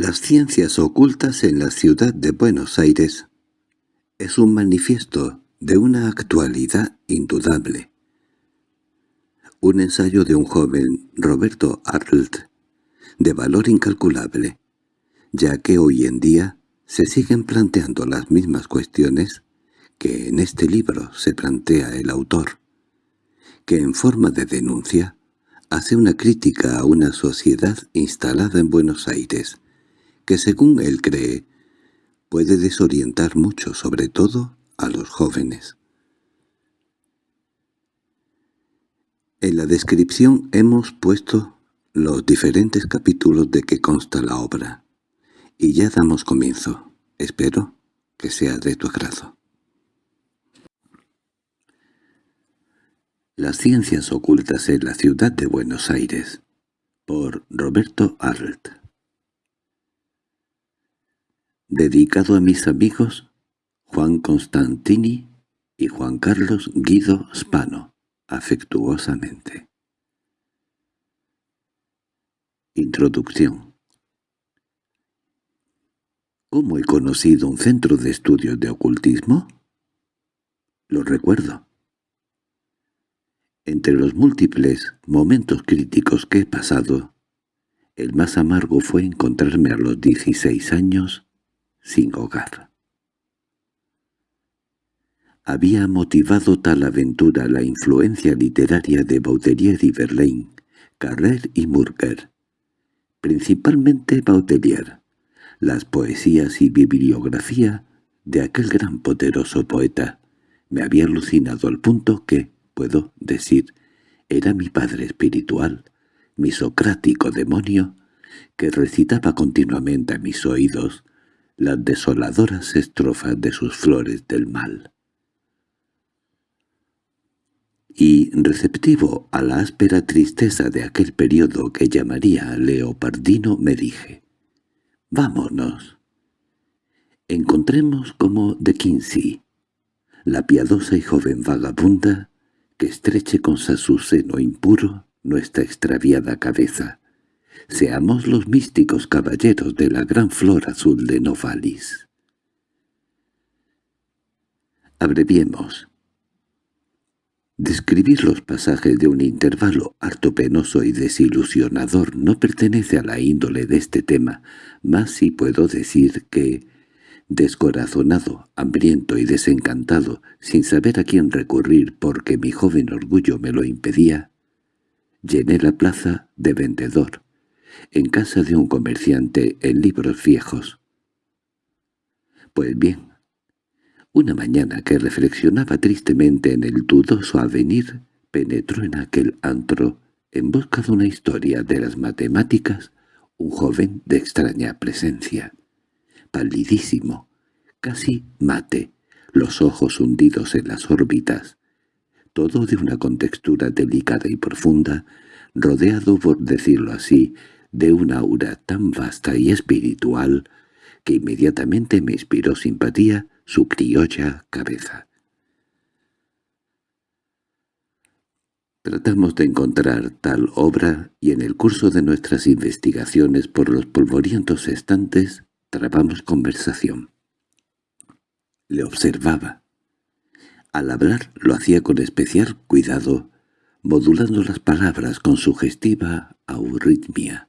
Las ciencias ocultas en la ciudad de Buenos Aires es un manifiesto de una actualidad indudable. Un ensayo de un joven, Roberto Arlt, de valor incalculable, ya que hoy en día se siguen planteando las mismas cuestiones que en este libro se plantea el autor, que en forma de denuncia hace una crítica a una sociedad instalada en Buenos Aires, que según él cree, puede desorientar mucho, sobre todo a los jóvenes. En la descripción hemos puesto los diferentes capítulos de que consta la obra, y ya damos comienzo. Espero que sea de tu agrado. Las ciencias ocultas en la ciudad de Buenos Aires, por Roberto Arlt Dedicado a mis amigos Juan Constantini y Juan Carlos Guido Spano, afectuosamente. Introducción ¿Cómo he conocido un centro de estudios de ocultismo? Lo recuerdo. Entre los múltiples momentos críticos que he pasado, el más amargo fue encontrarme a los 16 años sin hogar. Había motivado tal aventura la influencia literaria de Baudelaire y Verlaine, Carrer y Murger, principalmente Baudelaire, las poesías y bibliografía de aquel gran poderoso poeta, me había alucinado al punto que, puedo decir, era mi padre espiritual, mi socrático demonio, que recitaba continuamente a mis oídos las desoladoras estrofas de sus flores del mal. Y, receptivo a la áspera tristeza de aquel periodo que llamaría leopardino, me dije, «Vámonos. Encontremos como de Kinsey, la piadosa y joven vagabunda que estreche con su seno impuro nuestra extraviada cabeza, Seamos los místicos caballeros de la gran flor azul de Novalis. Abreviemos. Describir los pasajes de un intervalo harto penoso y desilusionador no pertenece a la índole de este tema, más si puedo decir que, descorazonado, hambriento y desencantado, sin saber a quién recurrir porque mi joven orgullo me lo impedía, llené la plaza de vendedor, en casa de un comerciante en libros viejos. Pues bien, una mañana que reflexionaba tristemente en el dudoso avenir, penetró en aquel antro, en busca de una historia de las matemáticas, un joven de extraña presencia, palidísimo, casi mate, los ojos hundidos en las órbitas, todo de una contextura delicada y profunda, rodeado, por decirlo así, de una aura tan vasta y espiritual que inmediatamente me inspiró simpatía su criolla cabeza. Tratamos de encontrar tal obra y en el curso de nuestras investigaciones por los polvorientos estantes trabamos conversación. Le observaba. Al hablar lo hacía con especial cuidado, modulando las palabras con sugestiva euritmia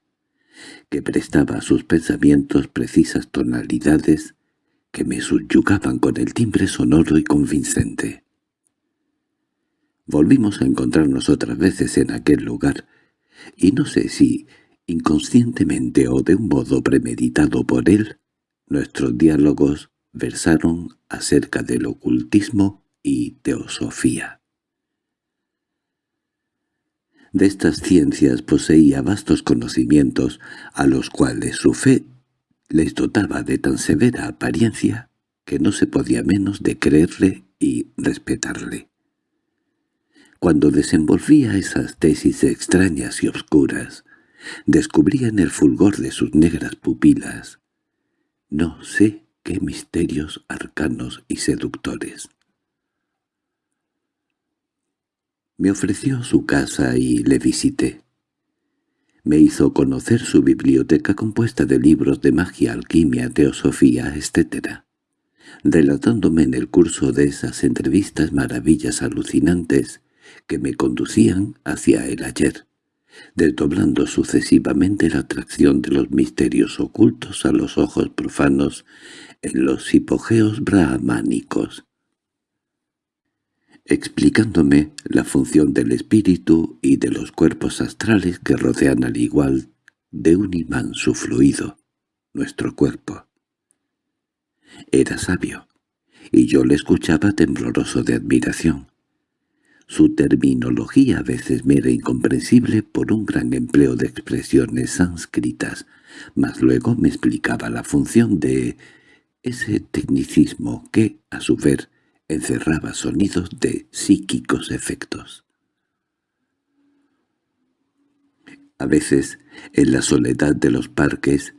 que prestaba a sus pensamientos precisas tonalidades que me subyugaban con el timbre sonoro y convincente. Volvimos a encontrarnos otras veces en aquel lugar, y no sé si, inconscientemente o de un modo premeditado por él, nuestros diálogos versaron acerca del ocultismo y teosofía. De estas ciencias poseía vastos conocimientos, a los cuales su fe les dotaba de tan severa apariencia que no se podía menos de creerle y respetarle. Cuando desenvolvía esas tesis extrañas y obscuras, descubría en el fulgor de sus negras pupilas no sé qué misterios arcanos y seductores. Me ofreció su casa y le visité. Me hizo conocer su biblioteca compuesta de libros de magia, alquimia, teosofía, etc., relatándome en el curso de esas entrevistas maravillas alucinantes que me conducían hacia el ayer, desdoblando sucesivamente la atracción de los misterios ocultos a los ojos profanos en los hipogeos brahmánicos, explicándome la función del espíritu y de los cuerpos astrales que rodean al igual de un imán su fluido, nuestro cuerpo. Era sabio, y yo le escuchaba tembloroso de admiración. Su terminología a veces me era incomprensible por un gran empleo de expresiones sánscritas, mas luego me explicaba la función de ese tecnicismo que, a su ver, encerraba sonidos de psíquicos efectos. A veces, en la soledad de los parques,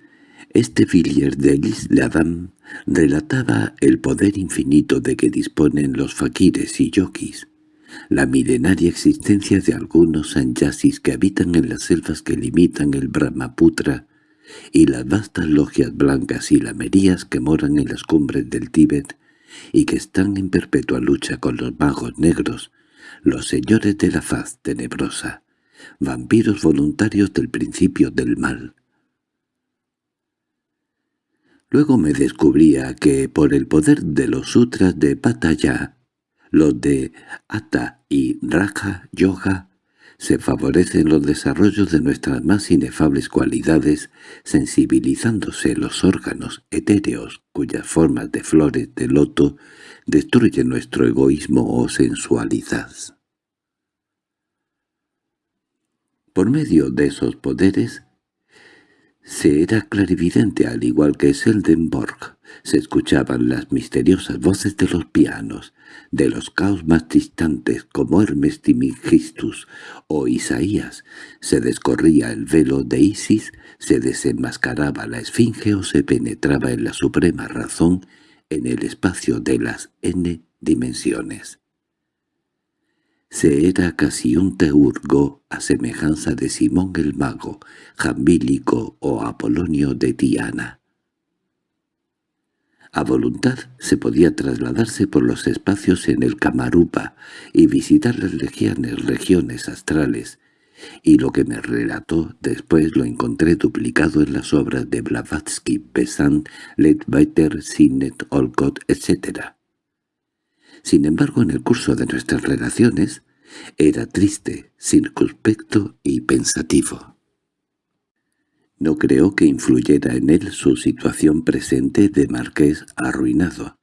este Villiers de l'Isle relataba el poder infinito de que disponen los faquires y yokis, la milenaria existencia de algunos sanyasis que habitan en las selvas que limitan el Brahmaputra y las vastas logias blancas y lamerías que moran en las cumbres del Tíbet y que están en perpetua lucha con los magos negros, los señores de la faz tenebrosa, vampiros voluntarios del principio del mal. Luego me descubría que por el poder de los sutras de Pataya, los de Atta y Raja Yoga, se favorecen los desarrollos de nuestras más inefables cualidades, sensibilizándose los órganos etéreos cuyas formas de flores de loto destruyen nuestro egoísmo o sensualidad. Por medio de esos poderes, se era clarividente al igual que Seldenborg. Se escuchaban las misteriosas voces de los pianos, de los caos más distantes como Hermes Timigistus o Isaías. Se descorría el velo de Isis, se desenmascaraba la esfinge o se penetraba en la suprema razón en el espacio de las n dimensiones. Se era casi un teurgo a semejanza de Simón el Mago, Jambílico o Apolonio de Diana. A voluntad se podía trasladarse por los espacios en el Camarupa y visitar las legiones regiones astrales, y lo que me relató después lo encontré duplicado en las obras de Blavatsky, Besant, Ledbetter, Sinnet, Olcott, etc. Sin embargo, en el curso de nuestras relaciones, era triste, circunspecto y pensativo. No creo que influyera en él su situación presente de marqués arruinado,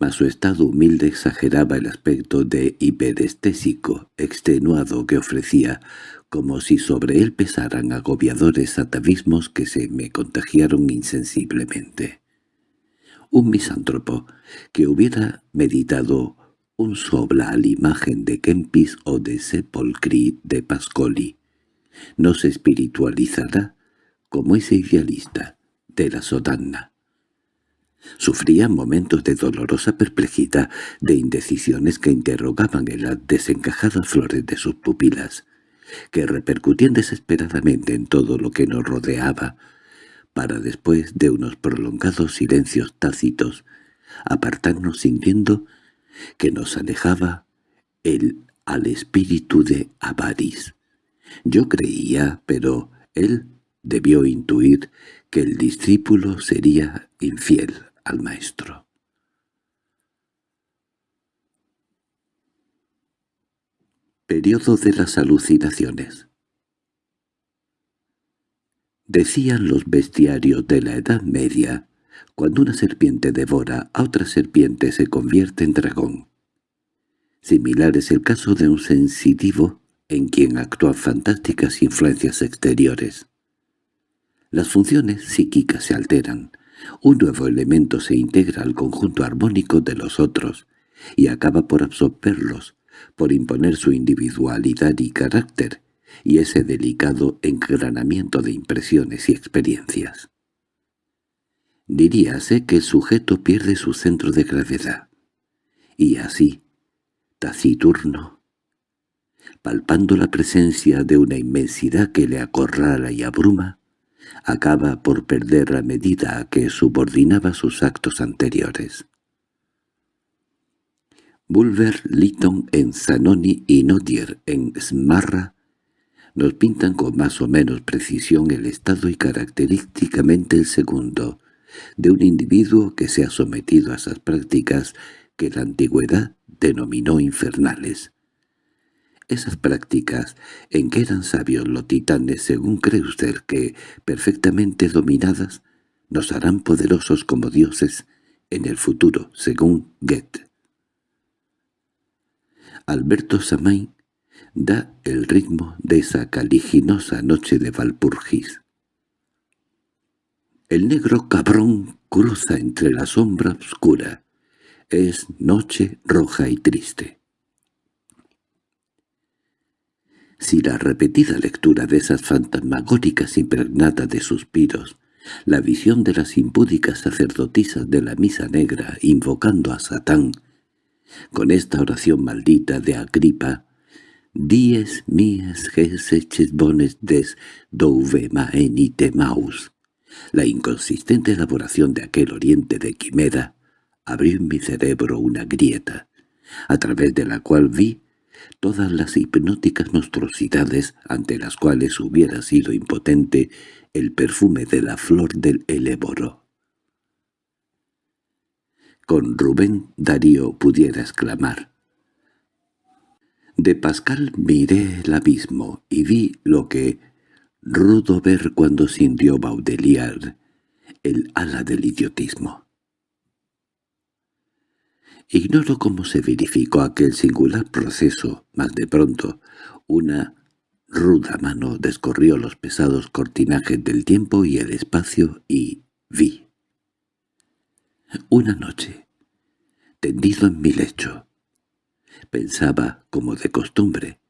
mas su estado humilde exageraba el aspecto de hiperestésico, extenuado que ofrecía, como si sobre él pesaran agobiadores atavismos que se me contagiaron insensiblemente. Un misántropo que hubiera meditado un sobla a la imagen de Kempis o de Sepolcri de Pascoli. No se espiritualizará como ese idealista de la sodanna. Sufría momentos de dolorosa perplejidad, de indecisiones que interrogaban en las desencajadas flores de sus pupilas, que repercutían desesperadamente en todo lo que nos rodeaba, para después de unos prolongados silencios tácitos, apartarnos sintiendo que nos alejaba el al espíritu de Avaris. Yo creía, pero él debió intuir que el discípulo sería infiel al maestro. Periodo de las alucinaciones Decían los bestiarios de la Edad Media cuando una serpiente devora a otra serpiente se convierte en dragón. Similar es el caso de un sensitivo en quien actúan fantásticas influencias exteriores. Las funciones psíquicas se alteran, un nuevo elemento se integra al conjunto armónico de los otros y acaba por absorberlos, por imponer su individualidad y carácter, y ese delicado engranamiento de impresiones y experiencias. Diríase que el sujeto pierde su centro de gravedad. Y así, taciturno, palpando la presencia de una inmensidad que le acorrala y abruma, acaba por perder la medida a que subordinaba sus actos anteriores. Bulwer Lytton en Zanoni y Nodier en Smarra nos pintan con más o menos precisión el estado y característicamente el segundo de un individuo que se ha sometido a esas prácticas que la antigüedad denominó infernales. Esas prácticas en que eran sabios los titanes según cree usted que, perfectamente dominadas, nos harán poderosos como dioses en el futuro, según Goethe. Alberto Samain da el ritmo de esa caliginosa noche de Valpurgis. El negro cabrón cruza entre la sombra oscura. Es noche roja y triste. Si la repetida lectura de esas fantasmagóricas impregnadas de suspiros, la visión de las impúdicas sacerdotisas de la misa negra invocando a Satán, con esta oración maldita de Agripa, Dies mies geseches bones des douve maenite maus. La inconsistente elaboración de aquel oriente de quimera abrió en mi cerebro una grieta, a través de la cual vi todas las hipnóticas monstruosidades ante las cuales hubiera sido impotente el perfume de la flor del eléboro. Con Rubén Darío pudiera exclamar, de Pascal miré el abismo y vi lo que rudo ver cuando sintió Baudelaire el ala del idiotismo. Ignoro cómo se verificó aquel singular proceso, mas de pronto una ruda mano descorrió los pesados cortinajes del tiempo y el espacio y vi. Una noche, tendido en mi lecho, Pensaba, como de costumbre,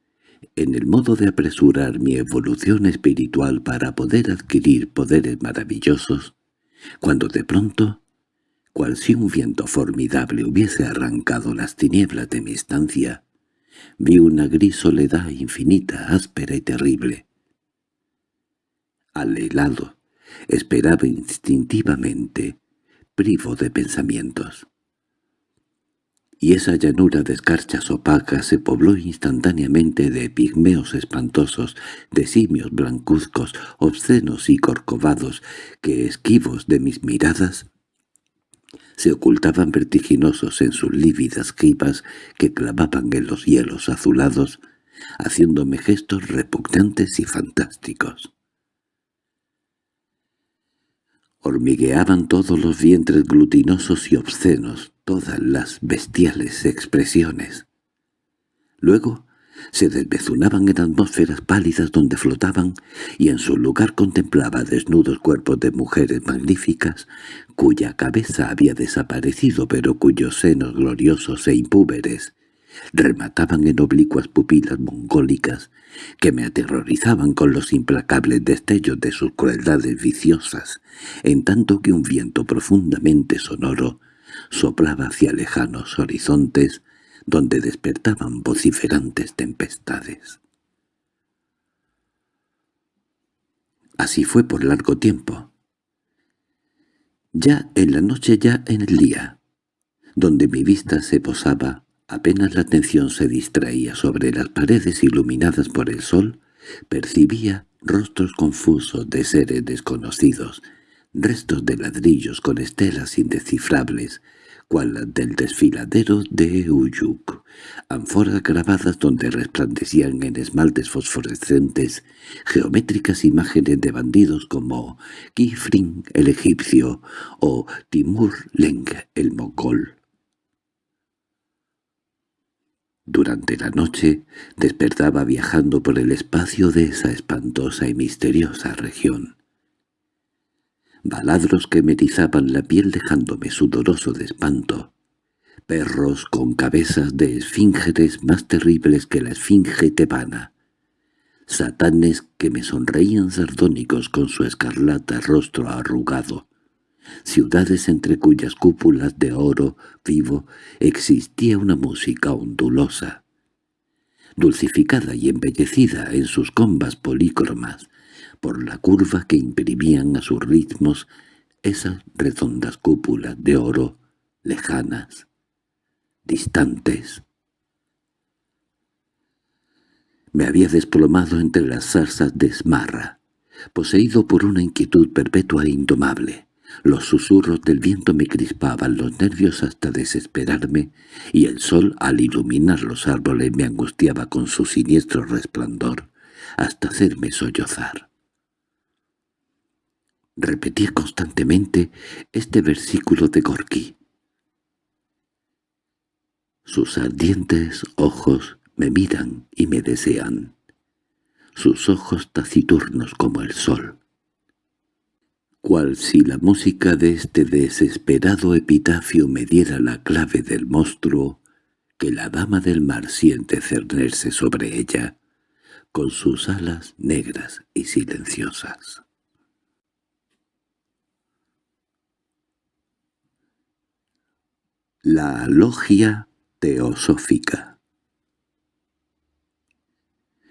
en el modo de apresurar mi evolución espiritual para poder adquirir poderes maravillosos, cuando de pronto, cual si un viento formidable hubiese arrancado las tinieblas de mi estancia, vi una gris soledad infinita, áspera y terrible. Al helado, esperaba instintivamente, privo de pensamientos y esa llanura de escarchas opacas se pobló instantáneamente de pigmeos espantosos, de simios blancuzcos, obscenos y corcovados, que, esquivos de mis miradas, se ocultaban vertiginosos en sus lívidas jipas que clavaban en los hielos azulados, haciéndome gestos repugnantes y fantásticos. Hormigueaban todos los vientres glutinosos y obscenos, todas las bestiales expresiones. Luego se desbezunaban en atmósferas pálidas donde flotaban, y en su lugar contemplaba desnudos cuerpos de mujeres magníficas, cuya cabeza había desaparecido pero cuyos senos gloriosos e impúberes remataban en oblicuas pupilas mongólicas que me aterrorizaban con los implacables destellos de sus crueldades viciosas, en tanto que un viento profundamente sonoro soplaba hacia lejanos horizontes donde despertaban vociferantes tempestades. Así fue por largo tiempo. Ya en la noche, ya en el día, donde mi vista se posaba, apenas la atención se distraía sobre las paredes iluminadas por el sol, percibía rostros confusos de seres desconocidos, restos de ladrillos con estelas indescifrables, cual del desfiladero de Uyuk, ánforas grabadas donde resplandecían en esmaltes fosforescentes geométricas imágenes de bandidos como Kifrin el egipcio o Timur Leng el mogol. Durante la noche despertaba viajando por el espacio de esa espantosa y misteriosa región baladros que me la piel dejándome sudoroso de espanto, perros con cabezas de esfíngeres más terribles que la esfinge tebana, satanes que me sonreían sardónicos con su escarlata rostro arrugado, ciudades entre cuyas cúpulas de oro vivo existía una música ondulosa, dulcificada y embellecida en sus combas polícromas, por la curva que imprimían a sus ritmos esas redondas cúpulas de oro lejanas, distantes. Me había desplomado entre las zarzas de esmarra, poseído por una inquietud perpetua e indomable. Los susurros del viento me crispaban los nervios hasta desesperarme, y el sol, al iluminar los árboles, me angustiaba con su siniestro resplandor, hasta hacerme sollozar. Repetía constantemente este versículo de Gorky. Sus ardientes ojos me miran y me desean, sus ojos taciturnos como el sol. Cual si la música de este desesperado epitafio me diera la clave del monstruo que la dama del mar siente cernerse sobre ella, con sus alas negras y silenciosas. La logia teosófica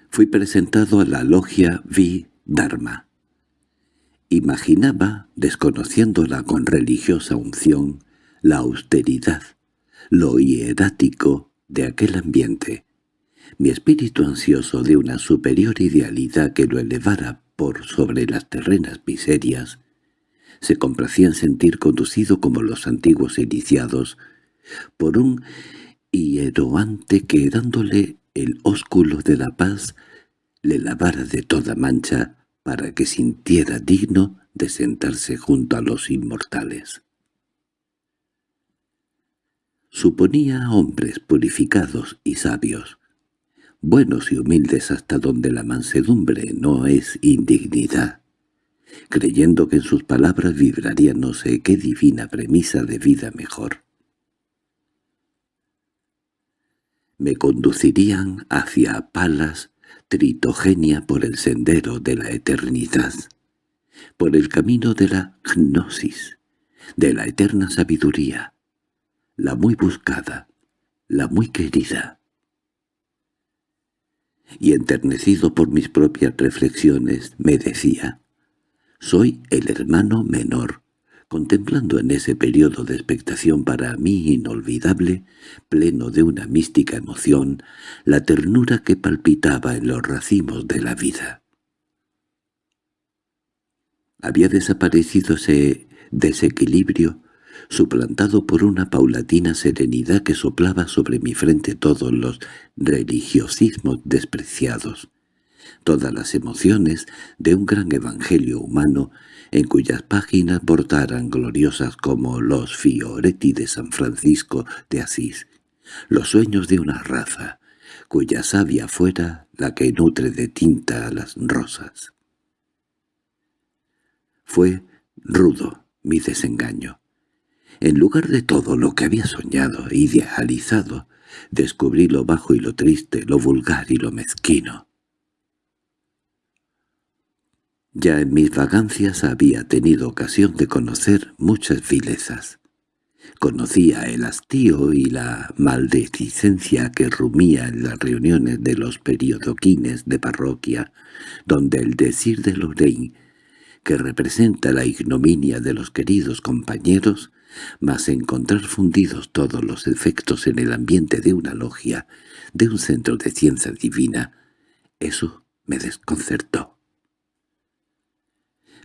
Fui presentado a la logia Vi Dharma. Imaginaba, desconociéndola con religiosa unción, la austeridad, lo hierático de aquel ambiente. Mi espíritu ansioso de una superior idealidad que lo elevara por sobre las terrenas miserias, se complacía en sentir conducido como los antiguos iniciados por un hieroante que dándole el ósculo de la paz le lavara de toda mancha para que sintiera digno de sentarse junto a los inmortales. Suponía hombres purificados y sabios, buenos y humildes hasta donde la mansedumbre no es indignidad, creyendo que en sus palabras vibraría no sé qué divina premisa de vida mejor. Me conducirían hacia Palas Tritogenia por el sendero de la eternidad, por el camino de la gnosis, de la eterna sabiduría, la muy buscada, la muy querida. Y enternecido por mis propias reflexiones, me decía, «Soy el hermano menor, contemplando en ese periodo de expectación para mí inolvidable, pleno de una mística emoción, la ternura que palpitaba en los racimos de la vida. Había desaparecido ese desequilibrio, suplantado por una paulatina serenidad que soplaba sobre mi frente todos los religiosismos despreciados, todas las emociones de un gran evangelio humano en cuyas páginas bordaran gloriosas como los Fioretti de San Francisco de Asís, los sueños de una raza, cuya savia fuera la que nutre de tinta a las rosas. Fue rudo mi desengaño. En lugar de todo lo que había soñado idealizado, descubrí lo bajo y lo triste, lo vulgar y lo mezquino. Ya en mis vagancias había tenido ocasión de conocer muchas vilezas. Conocía el hastío y la maldecicencia que rumía en las reuniones de los periodoquines de parroquia, donde el decir de Lorraine, que representa la ignominia de los queridos compañeros, mas encontrar fundidos todos los efectos en el ambiente de una logia, de un centro de ciencia divina, eso me desconcertó.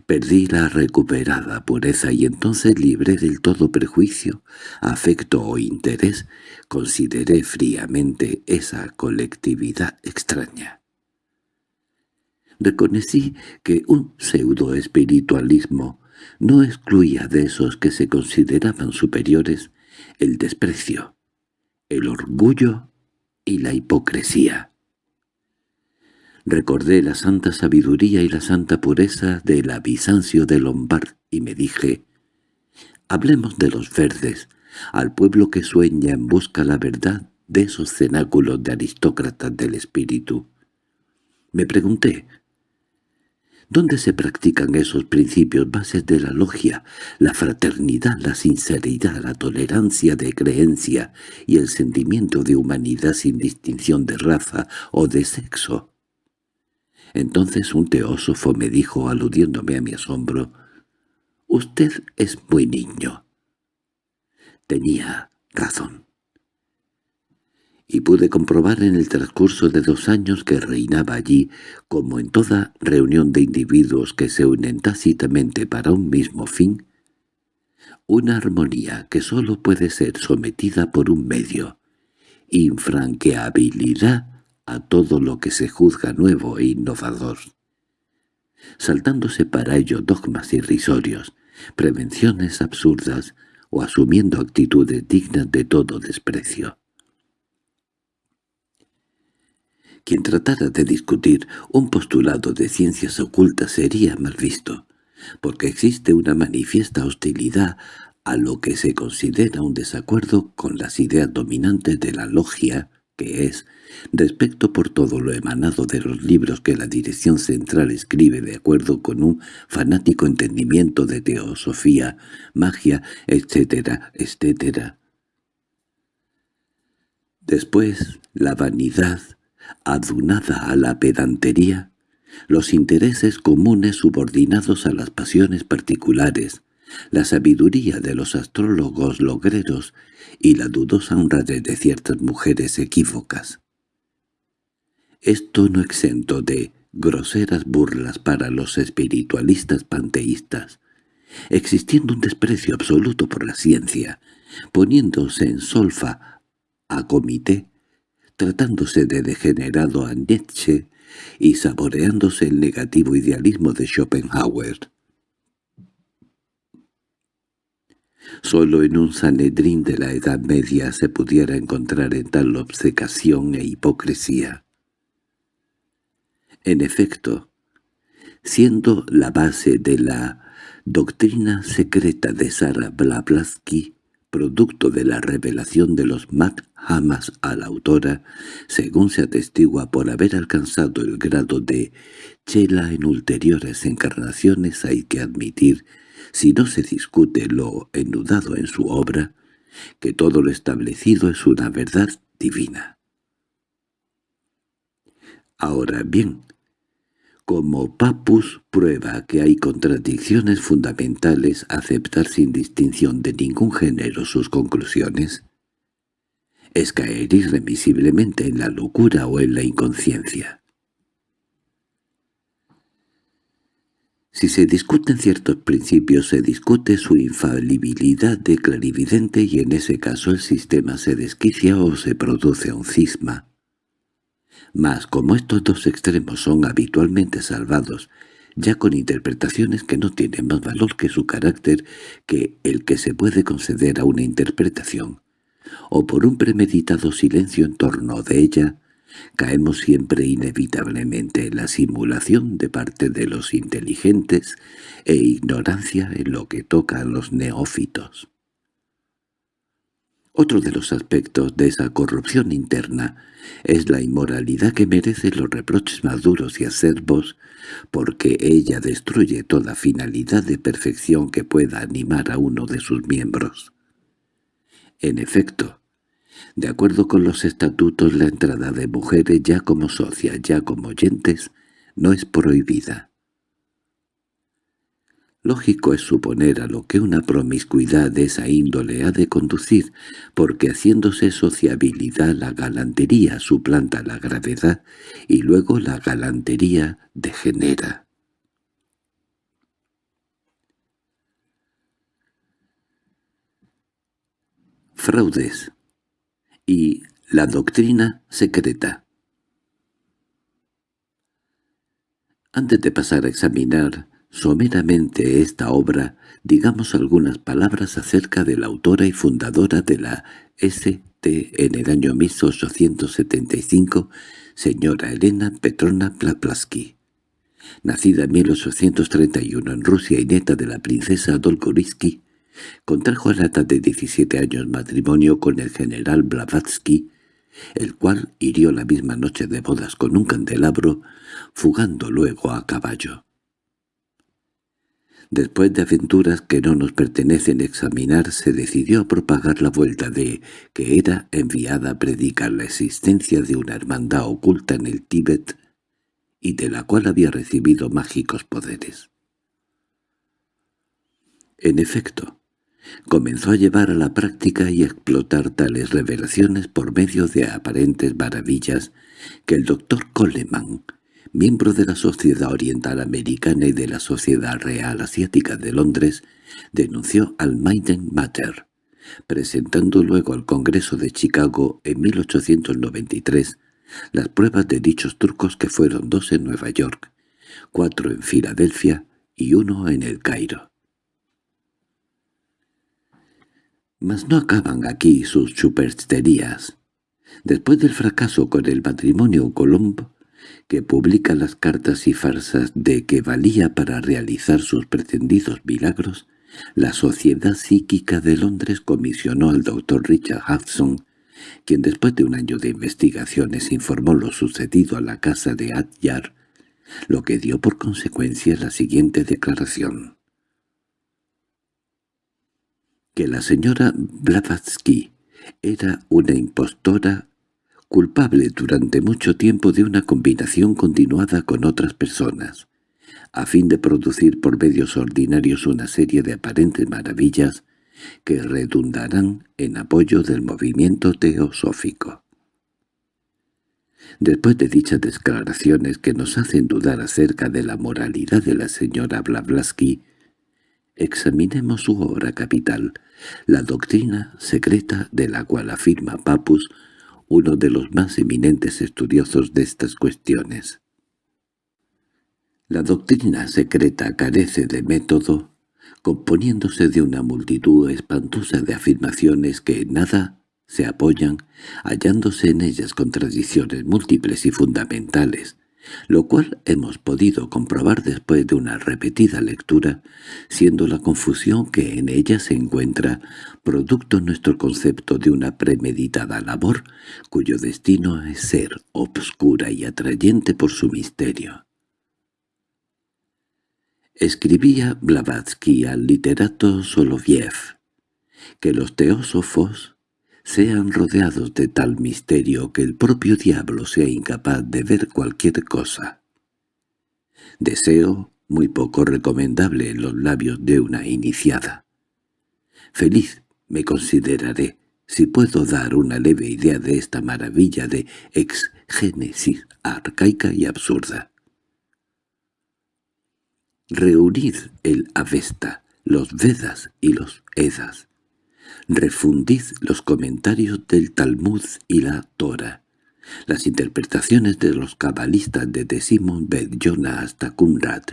Perdí la recuperada pureza y entonces libré del todo prejuicio, afecto o interés, consideré fríamente esa colectividad extraña. Reconocí que un pseudo-espiritualismo no excluía de esos que se consideraban superiores el desprecio, el orgullo y la hipocresía. Recordé la santa sabiduría y la santa pureza de la Bizancio de Lombard y me dije, «Hablemos de los verdes, al pueblo que sueña en busca la verdad de esos cenáculos de aristócratas del espíritu». Me pregunté, ¿Dónde se practican esos principios bases de la logia, la fraternidad, la sinceridad, la tolerancia de creencia y el sentimiento de humanidad sin distinción de raza o de sexo? Entonces un teósofo me dijo, aludiéndome a mi asombro, «Usted es muy niño». Tenía razón y pude comprobar en el transcurso de dos años que reinaba allí, como en toda reunión de individuos que se unen tácitamente para un mismo fin, una armonía que sólo puede ser sometida por un medio, infranqueabilidad a todo lo que se juzga nuevo e innovador, saltándose para ello dogmas irrisorios, prevenciones absurdas o asumiendo actitudes dignas de todo desprecio. Quien tratara de discutir un postulado de ciencias ocultas sería mal visto, porque existe una manifiesta hostilidad a lo que se considera un desacuerdo con las ideas dominantes de la logia, que es, respecto por todo lo emanado de los libros que la dirección central escribe de acuerdo con un fanático entendimiento de teosofía, magia, etcétera, etcétera. Después, la vanidad, adunada a la pedantería, los intereses comunes subordinados a las pasiones particulares, la sabiduría de los astrólogos logreros y la dudosa honradez de ciertas mujeres equívocas. Esto no exento de groseras burlas para los espiritualistas panteístas, existiendo un desprecio absoluto por la ciencia, poniéndose en solfa a comité tratándose de degenerado a Nietzsche y saboreándose el negativo idealismo de Schopenhauer. Solo en un Sanedrín de la Edad Media se pudiera encontrar en tal obcecación e hipocresía. En efecto, siendo la base de la doctrina secreta de Sara Blavatsky, producto de la revelación de los Hamas a la autora, según se atestigua por haber alcanzado el grado de chela en ulteriores encarnaciones, hay que admitir, si no se discute lo enudado en su obra, que todo lo establecido es una verdad divina. Ahora bien, como Papus prueba que hay contradicciones fundamentales aceptar sin distinción de ningún género sus conclusiones, es caer irremisiblemente en la locura o en la inconsciencia. Si se discuten ciertos principios se discute su infalibilidad de clarividente y en ese caso el sistema se desquicia o se produce un cisma. Mas como estos dos extremos son habitualmente salvados, ya con interpretaciones que no tienen más valor que su carácter que el que se puede conceder a una interpretación, o por un premeditado silencio en torno de ella, caemos siempre inevitablemente en la simulación de parte de los inteligentes e ignorancia en lo que toca a los neófitos. Otro de los aspectos de esa corrupción interna es la inmoralidad que merece los reproches maduros y acerbos, porque ella destruye toda finalidad de perfección que pueda animar a uno de sus miembros. En efecto, de acuerdo con los estatutos la entrada de mujeres ya como socias, ya como oyentes, no es prohibida. Lógico es suponer a lo que una promiscuidad de esa índole ha de conducir, porque haciéndose sociabilidad la galantería suplanta la gravedad y luego la galantería degenera. Fraudes y la doctrina secreta Antes de pasar a examinar someramente esta obra, digamos algunas palabras acerca de la autora y fundadora de la ST en el año 1875, señora Elena Petrona Plaplaski. Nacida en 1831 en Rusia y nieta de la princesa Dolgorisky, contrajo a la de 17 años matrimonio con el general Blavatsky, el cual hirió la misma noche de bodas con un candelabro, fugando luego a caballo. Después de aventuras que no nos pertenecen examinar, se decidió a propagar la vuelta de que era enviada a predicar la existencia de una hermandad oculta en el Tíbet y de la cual había recibido mágicos poderes. En efecto, comenzó a llevar a la práctica y a explotar tales revelaciones por medio de aparentes maravillas que el doctor Coleman, miembro de la Sociedad Oriental Americana y de la Sociedad Real Asiática de Londres, denunció al Maiden Matter, presentando luego al Congreso de Chicago en 1893 las pruebas de dichos trucos que fueron dos en Nueva York, cuatro en Filadelfia y uno en el Cairo. Mas no acaban aquí sus supersterías. Después del fracaso con el matrimonio Colombo, que publica las cartas y farsas de que valía para realizar sus pretendidos milagros, la Sociedad Psíquica de Londres comisionó al doctor Richard Hudson quien después de un año de investigaciones informó lo sucedido a la casa de Adyar, lo que dio por consecuencia la siguiente declaración. Que la señora Blavatsky era una impostora culpable durante mucho tiempo de una combinación continuada con otras personas, a fin de producir por medios ordinarios una serie de aparentes maravillas que redundarán en apoyo del movimiento teosófico. Después de dichas declaraciones que nos hacen dudar acerca de la moralidad de la señora Blavatsky, examinemos su obra capital, la doctrina secreta de la cual afirma Papus, uno de los más eminentes estudiosos de estas cuestiones. La doctrina secreta carece de método, componiéndose de una multitud espantosa de afirmaciones que en nada se apoyan, hallándose en ellas contradicciones múltiples y fundamentales, lo cual hemos podido comprobar después de una repetida lectura, siendo la confusión que en ella se encuentra producto nuestro concepto de una premeditada labor, cuyo destino es ser obscura y atrayente por su misterio. Escribía Blavatsky al literato Soloviev, que los teósofos sean rodeados de tal misterio que el propio diablo sea incapaz de ver cualquier cosa. Deseo muy poco recomendable en los labios de una iniciada. Feliz me consideraré si puedo dar una leve idea de esta maravilla de exgénesis arcaica y absurda. Reunid el Avesta, los Vedas y los Edas. Refundid los comentarios del Talmud y la Torah, las interpretaciones de los cabalistas desde Simon Bet Jonah hasta Qumrat,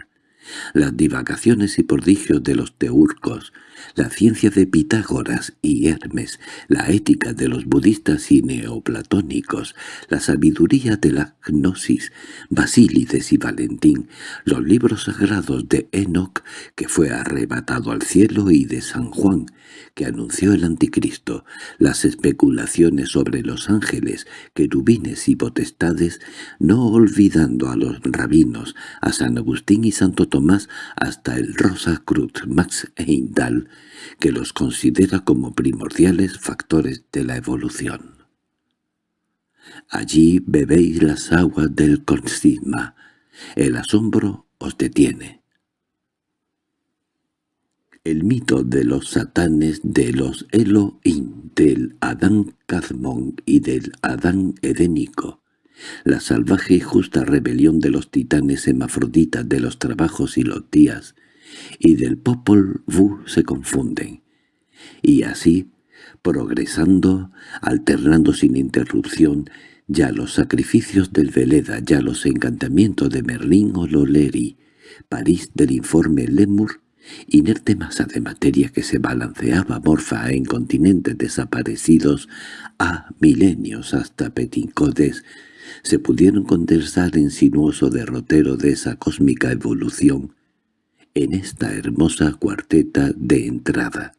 las divagaciones y prodigios de los teurcos, la ciencia de Pitágoras y Hermes, la ética de los budistas y neoplatónicos, la sabiduría de la gnosis, Basílides y Valentín, los libros sagrados de Enoch, que fue arrebatado al cielo, y de San Juan, que anunció el anticristo, las especulaciones sobre los ángeles, querubines y potestades, no olvidando a los rabinos, a San Agustín y Santo Tomás, hasta el Rosa Cruz Max Heindal, que los considera como primordiales factores de la evolución. Allí bebéis las aguas del consisma, el asombro os detiene. El mito de los satanes de los Elohim, del Adán Kazmón y del Adán edénico, la salvaje y justa rebelión de los titanes hemafroditas de los trabajos y los días, y del Popol Vuh se confunden, y así, progresando, alternando sin interrupción, ya los sacrificios del Veleda, ya los encantamientos de Merlín o Loleri, París del informe Lemur, inerte masa de materia que se balanceaba morfa en continentes desaparecidos a milenios hasta Petincodes, se pudieron condensar en sinuoso derrotero de esa cósmica evolución, en esta hermosa cuarteta de entrada.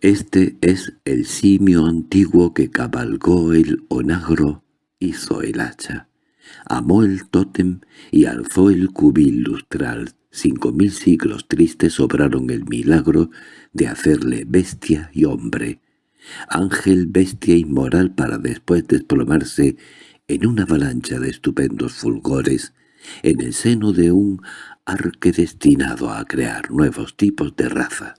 Este es el simio antiguo que cabalgó el onagro, hizo el hacha, Amó el tótem y alzó el cubil lustral. Cinco mil siglos tristes obraron el milagro de hacerle bestia y hombre, ángel, bestia inmoral para después desplomarse en una avalancha de estupendos fulgores en el seno de un arque destinado a crear nuevos tipos de raza.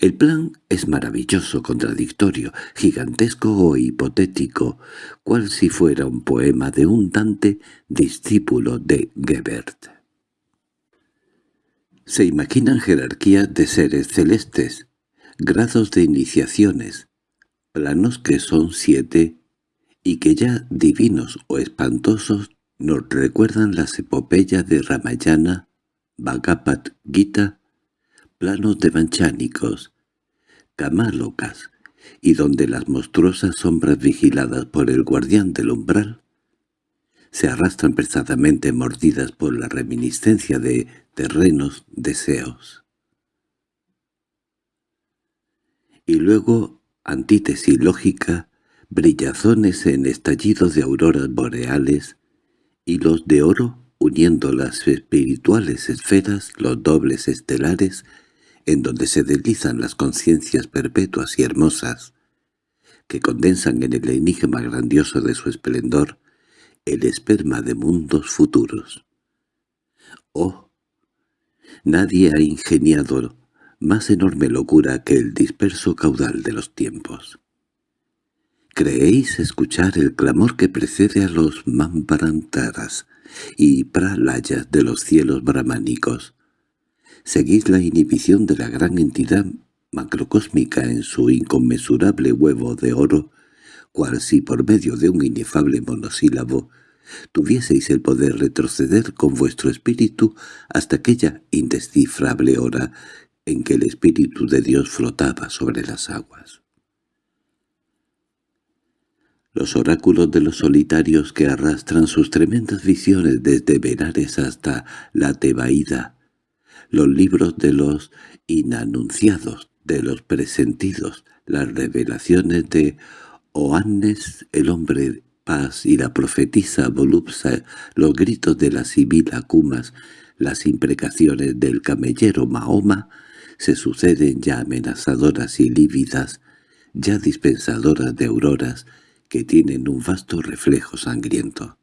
El plan es maravilloso, contradictorio, gigantesco o hipotético, cual si fuera un poema de un Dante discípulo de Gebert. Se imaginan jerarquías de seres celestes, grados de iniciaciones, planos que son siete y que ya divinos o espantosos nos recuerdan las epopeyas de Ramayana, Bhagavad Gita, planos devanchánicos, camálocas, y donde las monstruosas sombras vigiladas por el guardián del umbral se arrastran pesadamente mordidas por la reminiscencia de terrenos deseos. Y luego, antítesis lógica, brillazones en estallidos de auroras boreales, hilos de oro uniendo las espirituales esferas, los dobles estelares, en donde se deslizan las conciencias perpetuas y hermosas, que condensan en el enigma grandioso de su esplendor el esperma de mundos futuros. ¡Oh! Nadie ha ingeniado más enorme locura que el disperso caudal de los tiempos. ¿Creéis escuchar el clamor que precede a los Mamparantaras y pralayas de los cielos brahmánicos? ¿Seguís la inhibición de la gran entidad macrocósmica en su inconmensurable huevo de oro, cual si por medio de un inefable monosílabo tuvieseis el poder retroceder con vuestro espíritu hasta aquella indescifrable hora en que el espíritu de Dios flotaba sobre las aguas? Los oráculos de los solitarios que arrastran sus tremendas visiones desde Benares hasta la Tebaída, los libros de los inanunciados, de los presentidos, las revelaciones de Oannes, el hombre paz y la profetisa Volupsa, los gritos de la sibila Kumas, las imprecaciones del camellero Mahoma, se suceden ya amenazadoras y lívidas, ya dispensadoras de auroras, que tienen un vasto reflejo sangriento.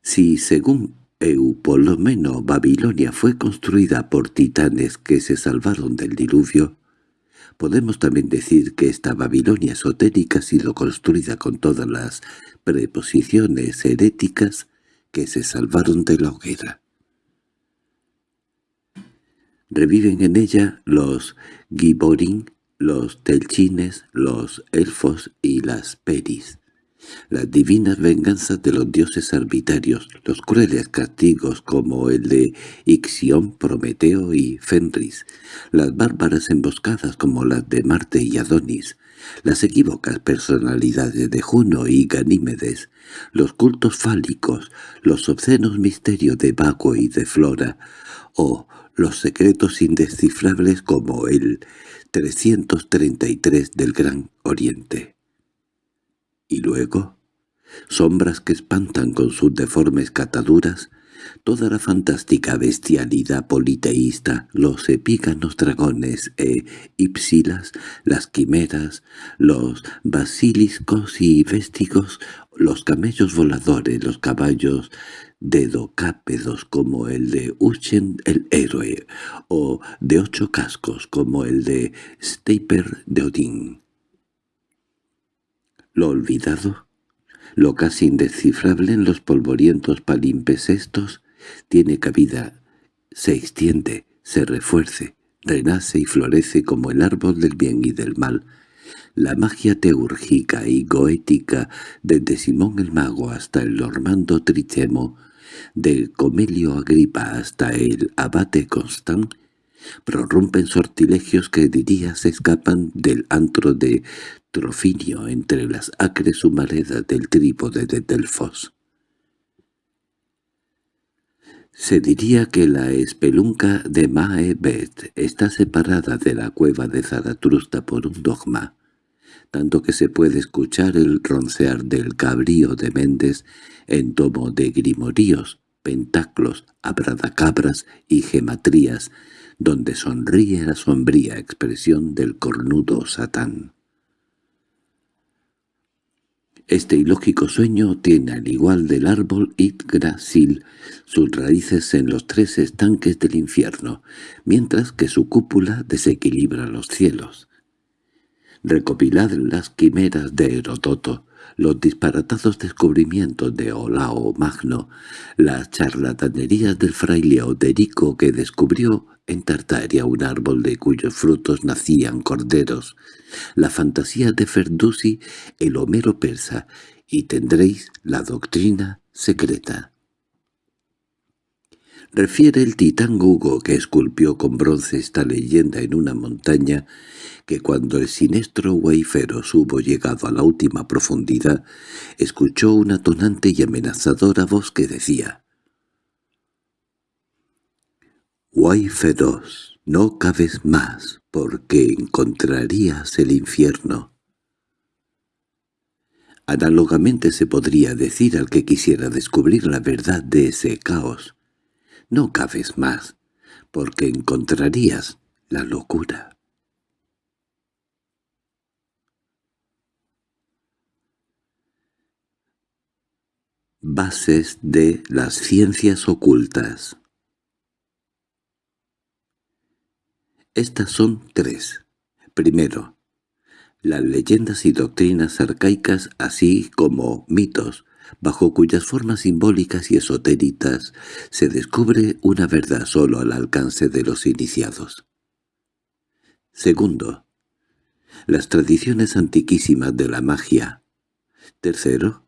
Si, según Eu, lo menos Babilonia fue construida por titanes que se salvaron del diluvio, podemos también decir que esta Babilonia esotérica ha sido construida con todas las preposiciones heréticas que se salvaron de la hoguera. Reviven en ella los Giborín, los telchines, los elfos y las peris. Las divinas venganzas de los dioses arbitrarios, los crueles castigos como el de Ixión, Prometeo y Fenris, las bárbaras emboscadas como las de Marte y Adonis, las equívocas personalidades de Juno y Ganímedes, los cultos fálicos, los obscenos misterios de Baco y de Flora, o los secretos indescifrables como el 333 del Gran Oriente. Y luego, sombras que espantan con sus deformes cataduras, toda la fantástica bestialidad politeísta, los epíganos dragones e ipsilas, las quimeras, los basiliscos y véstigos, los camellos voladores, los caballos dedocápedos como el de Uchen el héroe, o de ocho cascos como el de Steiper de Odín. Lo olvidado, lo casi indescifrable en los polvorientos palimpesestos, tiene cabida, se extiende, se refuerce, renace y florece como el árbol del bien y del mal, la magia teúrgica y goética desde Simón el Mago hasta el Normando Trichemo, del Comelio Agripa hasta el Abate Constant, prorrumpen sortilegios que diría se escapan del antro de Trofinio entre las acres humaredas del trípode de Delfos. Se diría que la espelunca de Maebet está separada de la cueva de Zaratrusta por un dogma, tanto que se puede escuchar el roncear del cabrío de Méndez en tomo de grimoríos, pentaclos, abradacabras y gematrías, donde sonríe la sombría expresión del cornudo Satán. Este ilógico sueño tiene al igual del árbol Yggdrasil sus raíces en los tres estanques del infierno, mientras que su cúpula desequilibra los cielos. Recopilad las quimeras de Herodoto, los disparatados descubrimientos de Olao Magno, las charlatanerías del fraile Oderico que descubrió en Tartaria un árbol de cuyos frutos nacían corderos, la fantasía de Ferdusi, el Homero persa, y tendréis la doctrina secreta. Refiere el titán Hugo que esculpió con bronce esta leyenda en una montaña que cuando el siniestro Wayferos hubo llegado a la última profundidad, escuchó una tonante y amenazadora voz que decía «Wayferos, no cabes más, porque encontrarías el infierno». Análogamente se podría decir al que quisiera descubrir la verdad de ese caos, «No cabes más, porque encontrarías la locura». Bases de las ciencias ocultas Estas son tres. Primero, las leyendas y doctrinas arcaicas así como mitos, bajo cuyas formas simbólicas y esotéricas se descubre una verdad solo al alcance de los iniciados. Segundo, las tradiciones antiquísimas de la magia. Tercero,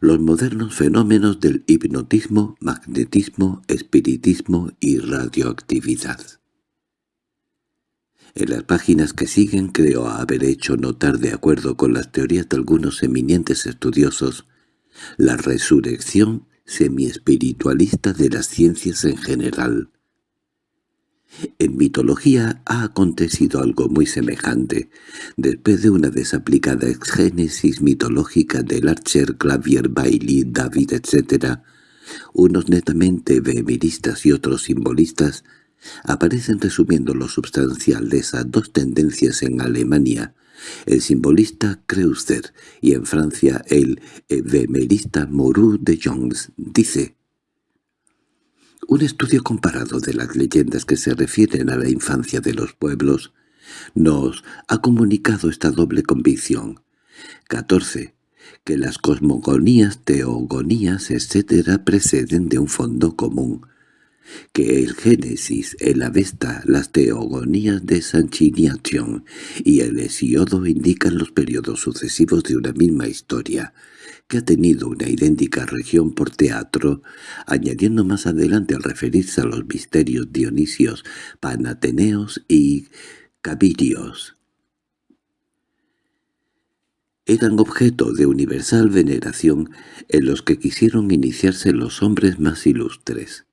los modernos fenómenos del hipnotismo, magnetismo, espiritismo y radioactividad. En las páginas que siguen creo haber hecho notar de acuerdo con las teorías de algunos eminentes estudiosos la resurrección semi-espiritualista de las ciencias en general. En mitología ha acontecido algo muy semejante. Después de una desaplicada exgénesis mitológica del Archer, Clavier, Bailey, David, etc., unos netamente behemeristas y otros simbolistas aparecen resumiendo lo substancial de esas dos tendencias en Alemania, el simbolista Kreuzer y en Francia el behemerista Moreau de Jones, dice un estudio comparado de las leyendas que se refieren a la infancia de los pueblos nos ha comunicado esta doble convicción. 14. Que las cosmogonías, teogonías, etc. preceden de un fondo común. Que el Génesis, el Avesta, las teogonías de Sanchiniación y el Hesiodo indican los periodos sucesivos de una misma historia, que ha tenido una idéntica región por teatro, añadiendo más adelante al referirse a los misterios dionisios, panateneos y cabirios. Eran objeto de universal veneración en los que quisieron iniciarse los hombres más ilustres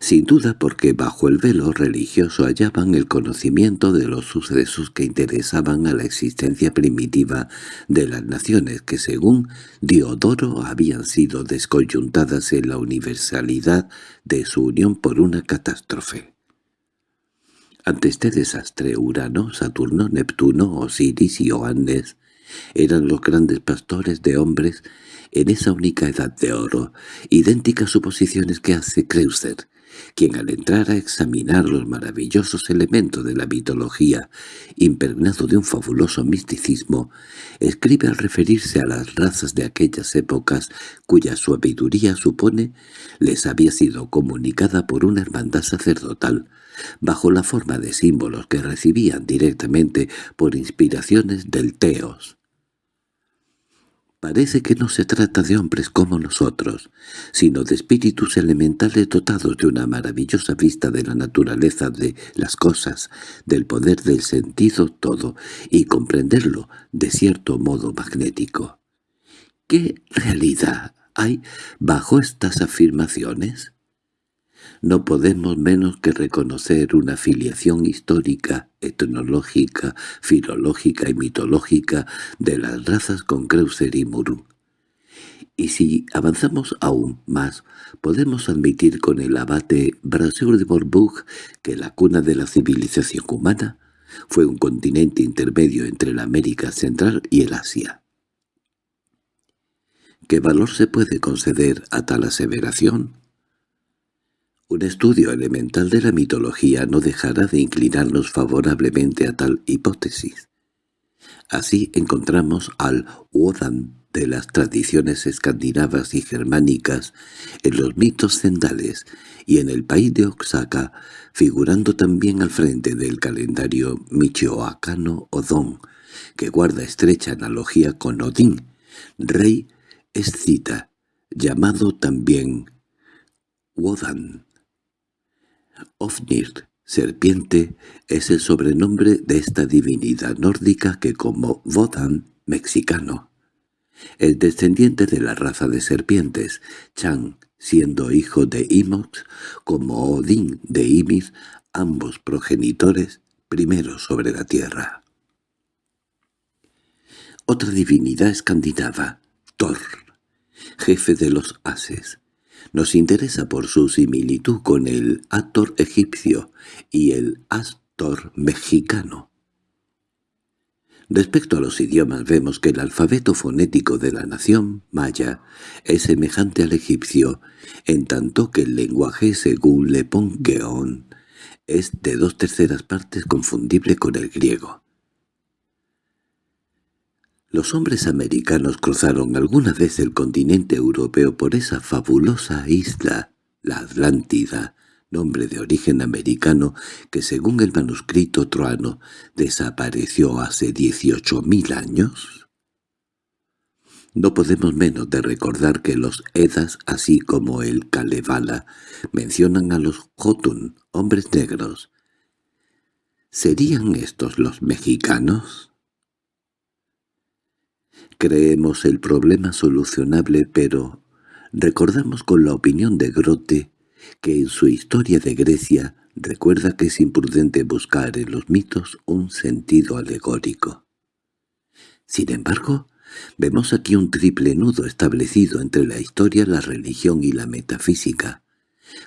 sin duda porque bajo el velo religioso hallaban el conocimiento de los sucesos que interesaban a la existencia primitiva de las naciones que según Diodoro habían sido descoyuntadas en la universalidad de su unión por una catástrofe. Ante este desastre Urano, Saturno, Neptuno, Osiris y Oannes eran los grandes pastores de hombres en esa única edad de oro, idénticas suposiciones que hace Creuser, quien al entrar a examinar los maravillosos elementos de la mitología, impregnado de un fabuloso misticismo, escribe al referirse a las razas de aquellas épocas cuya sabiduría supone les había sido comunicada por una hermandad sacerdotal, bajo la forma de símbolos que recibían directamente por inspiraciones del Teos. Parece que no se trata de hombres como nosotros, sino de espíritus elementales dotados de una maravillosa vista de la naturaleza de las cosas, del poder del sentido todo, y comprenderlo de cierto modo magnético. ¿Qué realidad hay bajo estas afirmaciones? No podemos menos que reconocer una filiación histórica, etnológica, filológica y mitológica de las razas con Kreuzer y Muru. Y si avanzamos aún más, podemos admitir con el abate Brasseur de Bourbourg que la cuna de la civilización humana fue un continente intermedio entre la América Central y el Asia. ¿Qué valor se puede conceder a tal aseveración? Un estudio elemental de la mitología no dejará de inclinarnos favorablemente a tal hipótesis. Así encontramos al Wodan de las tradiciones escandinavas y germánicas en los mitos cendales y en el país de Oaxaca, figurando también al frente del calendario michoacano Odón, que guarda estrecha analogía con Odín, rey escita, llamado también Wodan. Ofnir, serpiente, es el sobrenombre de esta divinidad nórdica que como Wodan, mexicano. Es descendiente de la raza de serpientes, Chan, siendo hijo de Imox, como Odín de Ymir, ambos progenitores, primeros sobre la tierra. Otra divinidad escandinava, Thor, jefe de los ases, nos interesa por su similitud con el Ator egipcio y el Astor mexicano. Respecto a los idiomas vemos que el alfabeto fonético de la nación maya es semejante al egipcio, en tanto que el lenguaje según Le es de dos terceras partes confundible con el griego. Los hombres americanos cruzaron alguna vez el continente europeo por esa fabulosa isla, la Atlántida, nombre de origen americano que según el manuscrito troano desapareció hace dieciocho mil años? No podemos menos de recordar que los Edas, así como el Kalevala, mencionan a los Jotun, hombres negros. ¿Serían estos los mexicanos? Creemos el problema solucionable, pero recordamos con la opinión de Grote que en su historia de Grecia recuerda que es imprudente buscar en los mitos un sentido alegórico. Sin embargo, vemos aquí un triple nudo establecido entre la historia, la religión y la metafísica,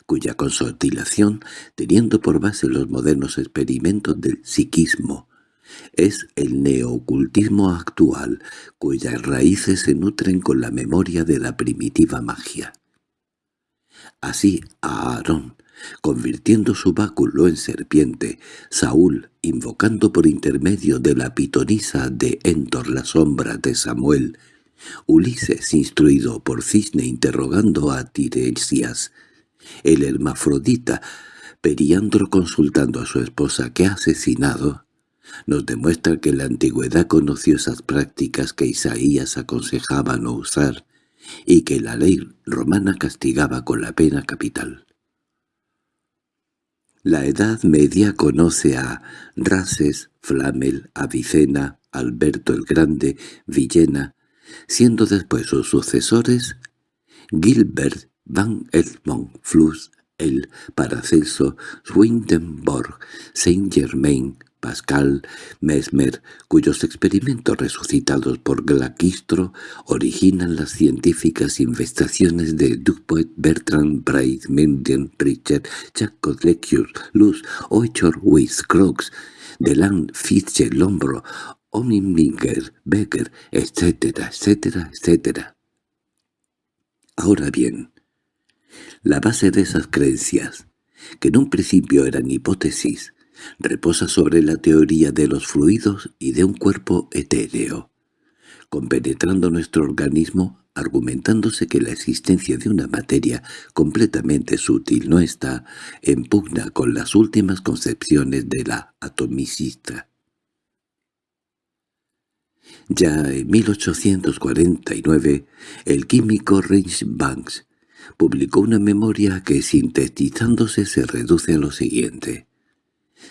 cuya consolidación, teniendo por base los modernos experimentos del psiquismo, es el neocultismo actual, cuyas raíces se nutren con la memoria de la primitiva magia. Así Aarón, convirtiendo su báculo en serpiente, Saúl, invocando por intermedio de la pitonisa de Entor la sombra de Samuel, Ulises, instruido por Cisne interrogando a Tiresias, el hermafrodita, Periandro consultando a su esposa que ha asesinado, nos demuestra que la antigüedad conoció esas prácticas que Isaías aconsejaba no usar y que la ley romana castigaba con la pena capital. La Edad Media conoce a Rases, Flamel, Avicena, Alberto el Grande, Villena, siendo después sus sucesores Gilbert van Edmond Flus, el Paracelso, Swedenborg, Saint-Germain, Pascal, Mesmer, cuyos experimentos resucitados por Glaquistro originan las científicas investigaciones de Dupuet, Bertrand, Bright, Mendian, Richard, Jacob Lecure, Luz, Oichor, Weiss, Croix, Delan, Fitzgerald, Lombro, Omiminger, Becker, etcétera, etcétera, etcétera. Ahora bien, la base de esas creencias, que en un principio eran hipótesis, reposa sobre la teoría de los fluidos y de un cuerpo etéreo, compenetrando nuestro organismo argumentándose que la existencia de una materia completamente sutil no está en pugna con las últimas concepciones de la atomicista. Ya en 1849, el químico Rich Banks publicó una memoria que sintetizándose se reduce a lo siguiente.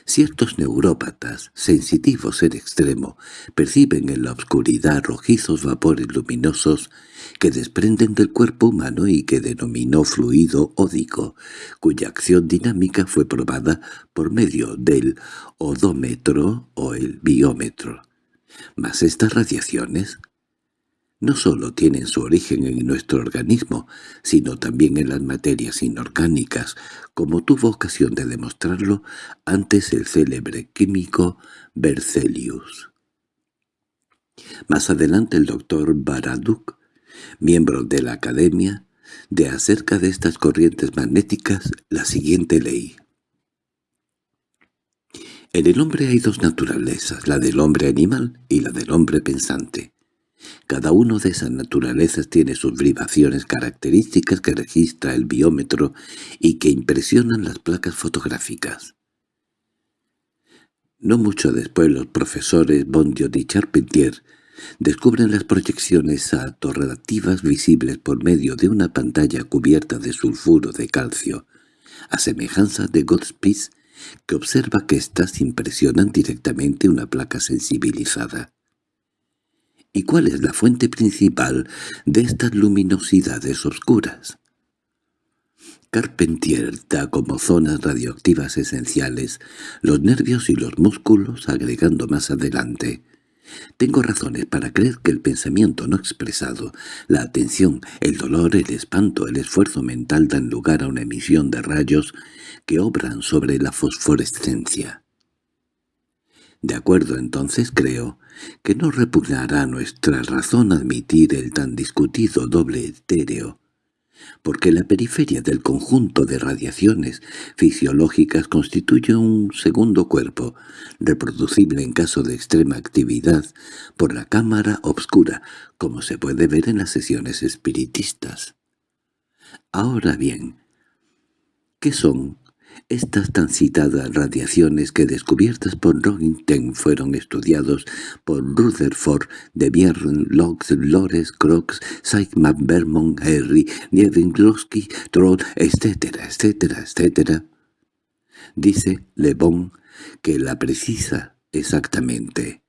Ciertos neurópatas, sensitivos en extremo, perciben en la oscuridad rojizos vapores luminosos que desprenden del cuerpo humano y que denominó fluido ódico, cuya acción dinámica fue probada por medio del odómetro o el biómetro. Mas estas radiaciones no solo tienen su origen en nuestro organismo, sino también en las materias inorgánicas, como tuvo ocasión de demostrarlo antes el célebre químico Berzelius. Más adelante el doctor Baraduk, miembro de la Academia, de acerca de estas corrientes magnéticas la siguiente ley. En el hombre hay dos naturalezas, la del hombre animal y la del hombre pensante. Cada uno de esas naturalezas tiene sus vibraciones características que registra el biómetro y que impresionan las placas fotográficas. No mucho después los profesores Bondio y Charpentier descubren las proyecciones atorrativas visibles por medio de una pantalla cubierta de sulfuro de calcio, a semejanza de Godspies, que observa que éstas impresionan directamente una placa sensibilizada. ¿Y cuál es la fuente principal de estas luminosidades oscuras? Carpentier da como zonas radioactivas esenciales los nervios y los músculos, agregando más adelante. Tengo razones para creer que el pensamiento no expresado, la atención, el dolor, el espanto, el esfuerzo mental dan lugar a una emisión de rayos que obran sobre la fosforescencia. De acuerdo entonces creo que no repugnará nuestra razón admitir el tan discutido doble etéreo, porque la periferia del conjunto de radiaciones fisiológicas constituye un segundo cuerpo, reproducible en caso de extrema actividad por la cámara obscura, como se puede ver en las sesiones espiritistas. Ahora bien, ¿qué son estas tan citadas radiaciones que descubiertas por Roentgen fueron estudiados por Rutherford, de Biern, Locke, Lores, Crox, Seigman, Vermont, Harry, Niewinkowski, Troll, etcétera, etcétera, etcétera. Dice Le Bon que la precisa exactamente.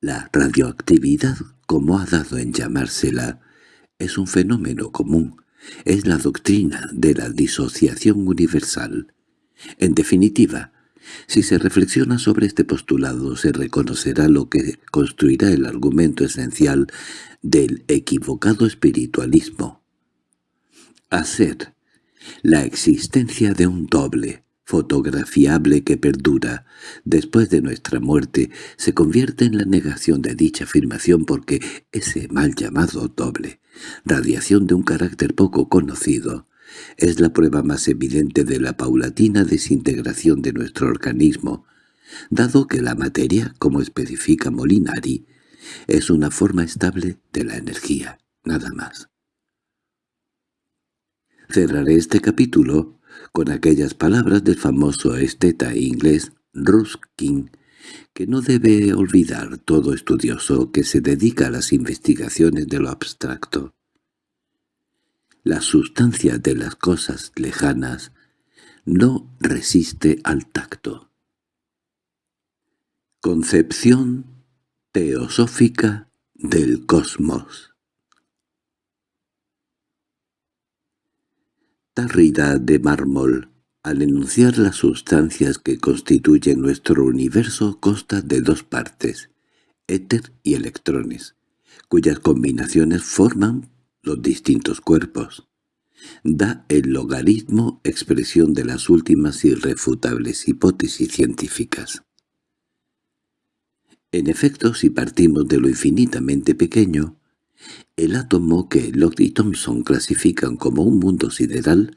La radioactividad, como ha dado en llamársela, es un fenómeno común, es la doctrina de la disociación universal. En definitiva, si se reflexiona sobre este postulado se reconocerá lo que construirá el argumento esencial del equivocado espiritualismo. Hacer la existencia de un doble, fotografiable que perdura después de nuestra muerte se convierte en la negación de dicha afirmación porque ese mal llamado doble, radiación de un carácter poco conocido, es la prueba más evidente de la paulatina desintegración de nuestro organismo, dado que la materia, como especifica Molinari, es una forma estable de la energía, nada más. Cerraré este capítulo con aquellas palabras del famoso esteta inglés Ruskin, que no debe olvidar todo estudioso que se dedica a las investigaciones de lo abstracto. La sustancia de las cosas lejanas no resiste al tacto. Concepción teosófica del cosmos Tarrida de mármol, al enunciar las sustancias que constituyen nuestro universo, consta de dos partes, éter y electrones, cuyas combinaciones forman los distintos cuerpos. Da el logaritmo expresión de las últimas irrefutables hipótesis científicas. En efecto, si partimos de lo infinitamente pequeño, el átomo que Locke y Thomson clasifican como un mundo sideral,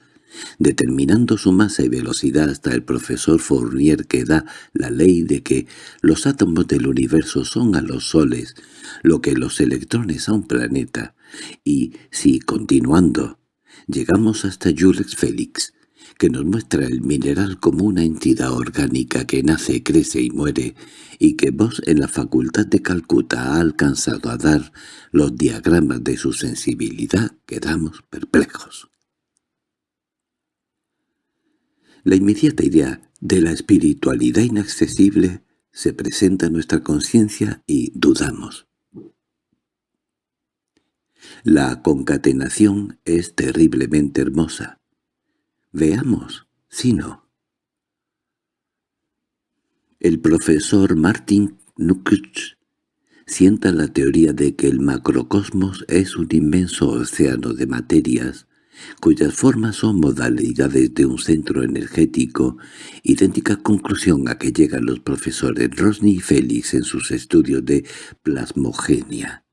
determinando su masa y velocidad hasta el profesor Fournier que da la ley de que los átomos del universo son a los soles lo que los electrones a un planeta, y si, continuando, llegamos hasta Jules Félix, que nos muestra el mineral como una entidad orgánica que nace, crece y muere, y que vos en la Facultad de Calcuta ha alcanzado a dar los diagramas de su sensibilidad, quedamos perplejos. La inmediata idea de la espiritualidad inaccesible se presenta a nuestra conciencia y dudamos. La concatenación es terriblemente hermosa. Veamos, si no. El profesor Martin Nukic sienta la teoría de que el macrocosmos es un inmenso océano de materias cuyas formas son modalidades de un centro energético, idéntica conclusión a que llegan los profesores Rosny y Félix en sus estudios de plasmogenia.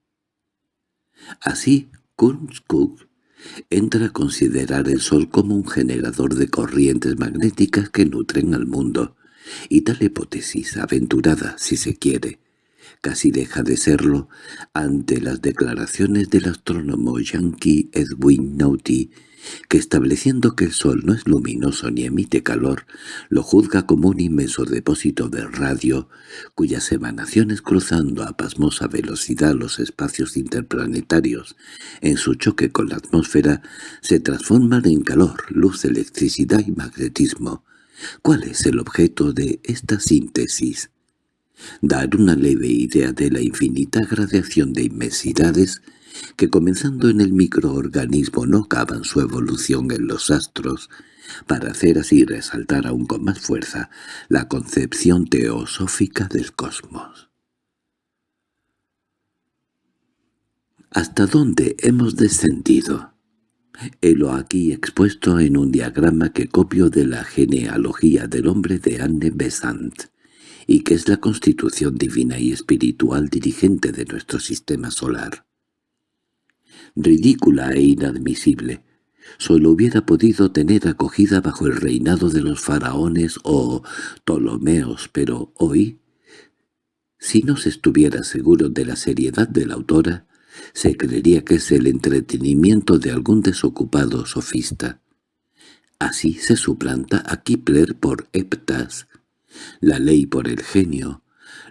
Así, Kunz-Cook entra a considerar el Sol como un generador de corrientes magnéticas que nutren al mundo, y tal hipótesis, aventurada, si se quiere, casi deja de serlo ante las declaraciones del astrónomo yankee Edwin Naughty, que estableciendo que el Sol no es luminoso ni emite calor, lo juzga como un inmenso depósito de radio, cuyas emanaciones cruzando a pasmosa velocidad los espacios interplanetarios en su choque con la atmósfera se transforman en calor, luz, electricidad y magnetismo. ¿Cuál es el objeto de esta síntesis? Dar una leve idea de la infinita gradación de inmensidades que comenzando en el microorganismo no acaban su evolución en los astros, para hacer así resaltar aún con más fuerza la concepción teosófica del cosmos. ¿Hasta dónde hemos descendido? Helo aquí expuesto en un diagrama que copio de la genealogía del hombre de Anne Besant y que es la constitución divina y espiritual dirigente de nuestro sistema solar. Ridícula e inadmisible, solo hubiera podido tener acogida bajo el reinado de los faraones o Ptolomeos, pero hoy, si no se estuviera seguro de la seriedad de la autora, se creería que es el entretenimiento de algún desocupado sofista. Así se suplanta a Kipler por Eptas, la ley por el genio,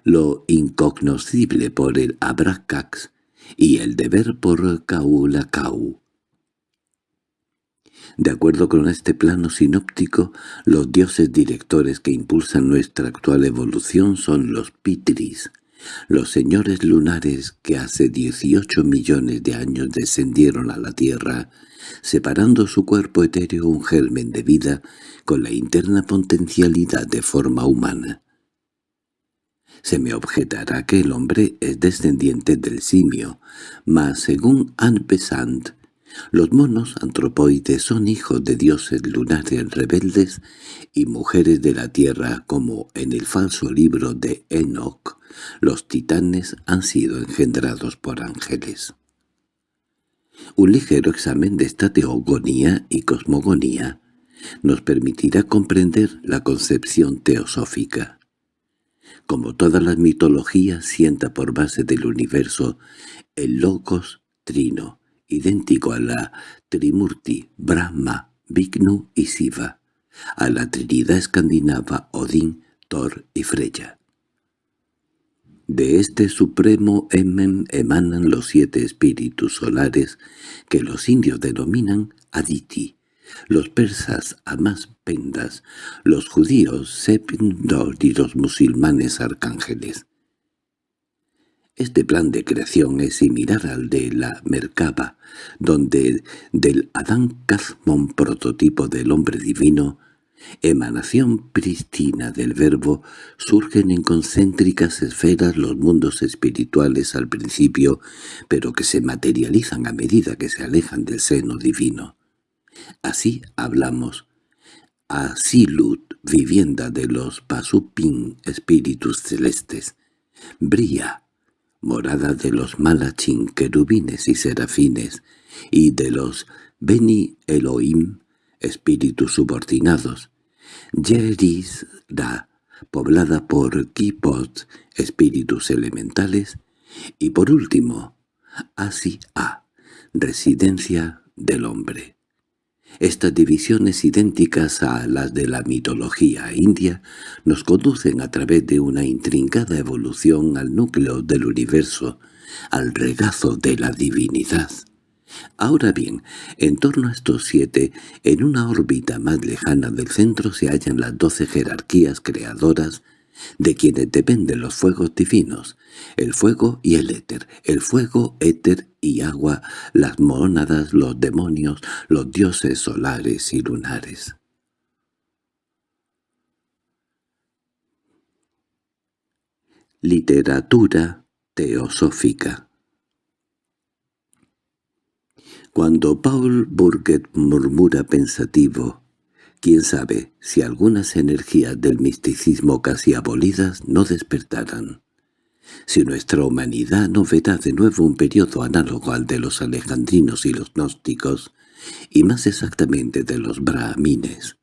lo incognoscible por el abracax y el deber por caulacau. De acuerdo con este plano sinóptico, los dioses directores que impulsan nuestra actual evolución son los pitris, los señores lunares que hace 18 millones de años descendieron a la Tierra, separando su cuerpo etéreo un germen de vida con la interna potencialidad de forma humana. Se me objetará que el hombre es descendiente del simio, mas según Anne Besant, los monos antropoides son hijos de dioses lunares rebeldes y mujeres de la tierra como en el falso libro de Enoch, los titanes han sido engendrados por ángeles. Un ligero examen de esta teogonía y cosmogonía nos permitirá comprender la concepción teosófica. Como todas las mitologías sienta por base del universo el logos trino, idéntico a la Trimurti, Brahma, Vignu y Siva, a la trinidad escandinava Odín, Thor y Freya. De este supremo Emen emanan los siete espíritus solares que los indios denominan Aditi, los persas Amas Pendas, los judíos Sepindor y los musulmanes arcángeles. Este plan de creación es similar al de la Merkaba, donde del Adán Kazmon prototipo del hombre divino, emanación prístina del verbo, surgen en concéntricas esferas los mundos espirituales al principio, pero que se materializan a medida que se alejan del seno divino. Así hablamos. Asilut, vivienda de los Pasupin, espíritus celestes. Bría, morada de los Malachín, querubines y serafines, y de los Beni Elohim, espíritus subordinados. Yerisda, poblada por Kipot, espíritus elementales, y por último, Asi-A, residencia del hombre. Estas divisiones idénticas a las de la mitología india nos conducen a través de una intrincada evolución al núcleo del universo, al regazo de la divinidad. Ahora bien, en torno a estos siete, en una órbita más lejana del centro se hallan las doce jerarquías creadoras de quienes dependen los fuegos divinos, el fuego y el éter, el fuego, éter y agua, las mónadas, los demonios, los dioses solares y lunares. Literatura teosófica Cuando Paul Burget murmura pensativo, quién sabe si algunas energías del misticismo casi abolidas no despertarán. Si nuestra humanidad no verá de nuevo un periodo análogo al de los alejandrinos y los gnósticos, y más exactamente de los brahmines,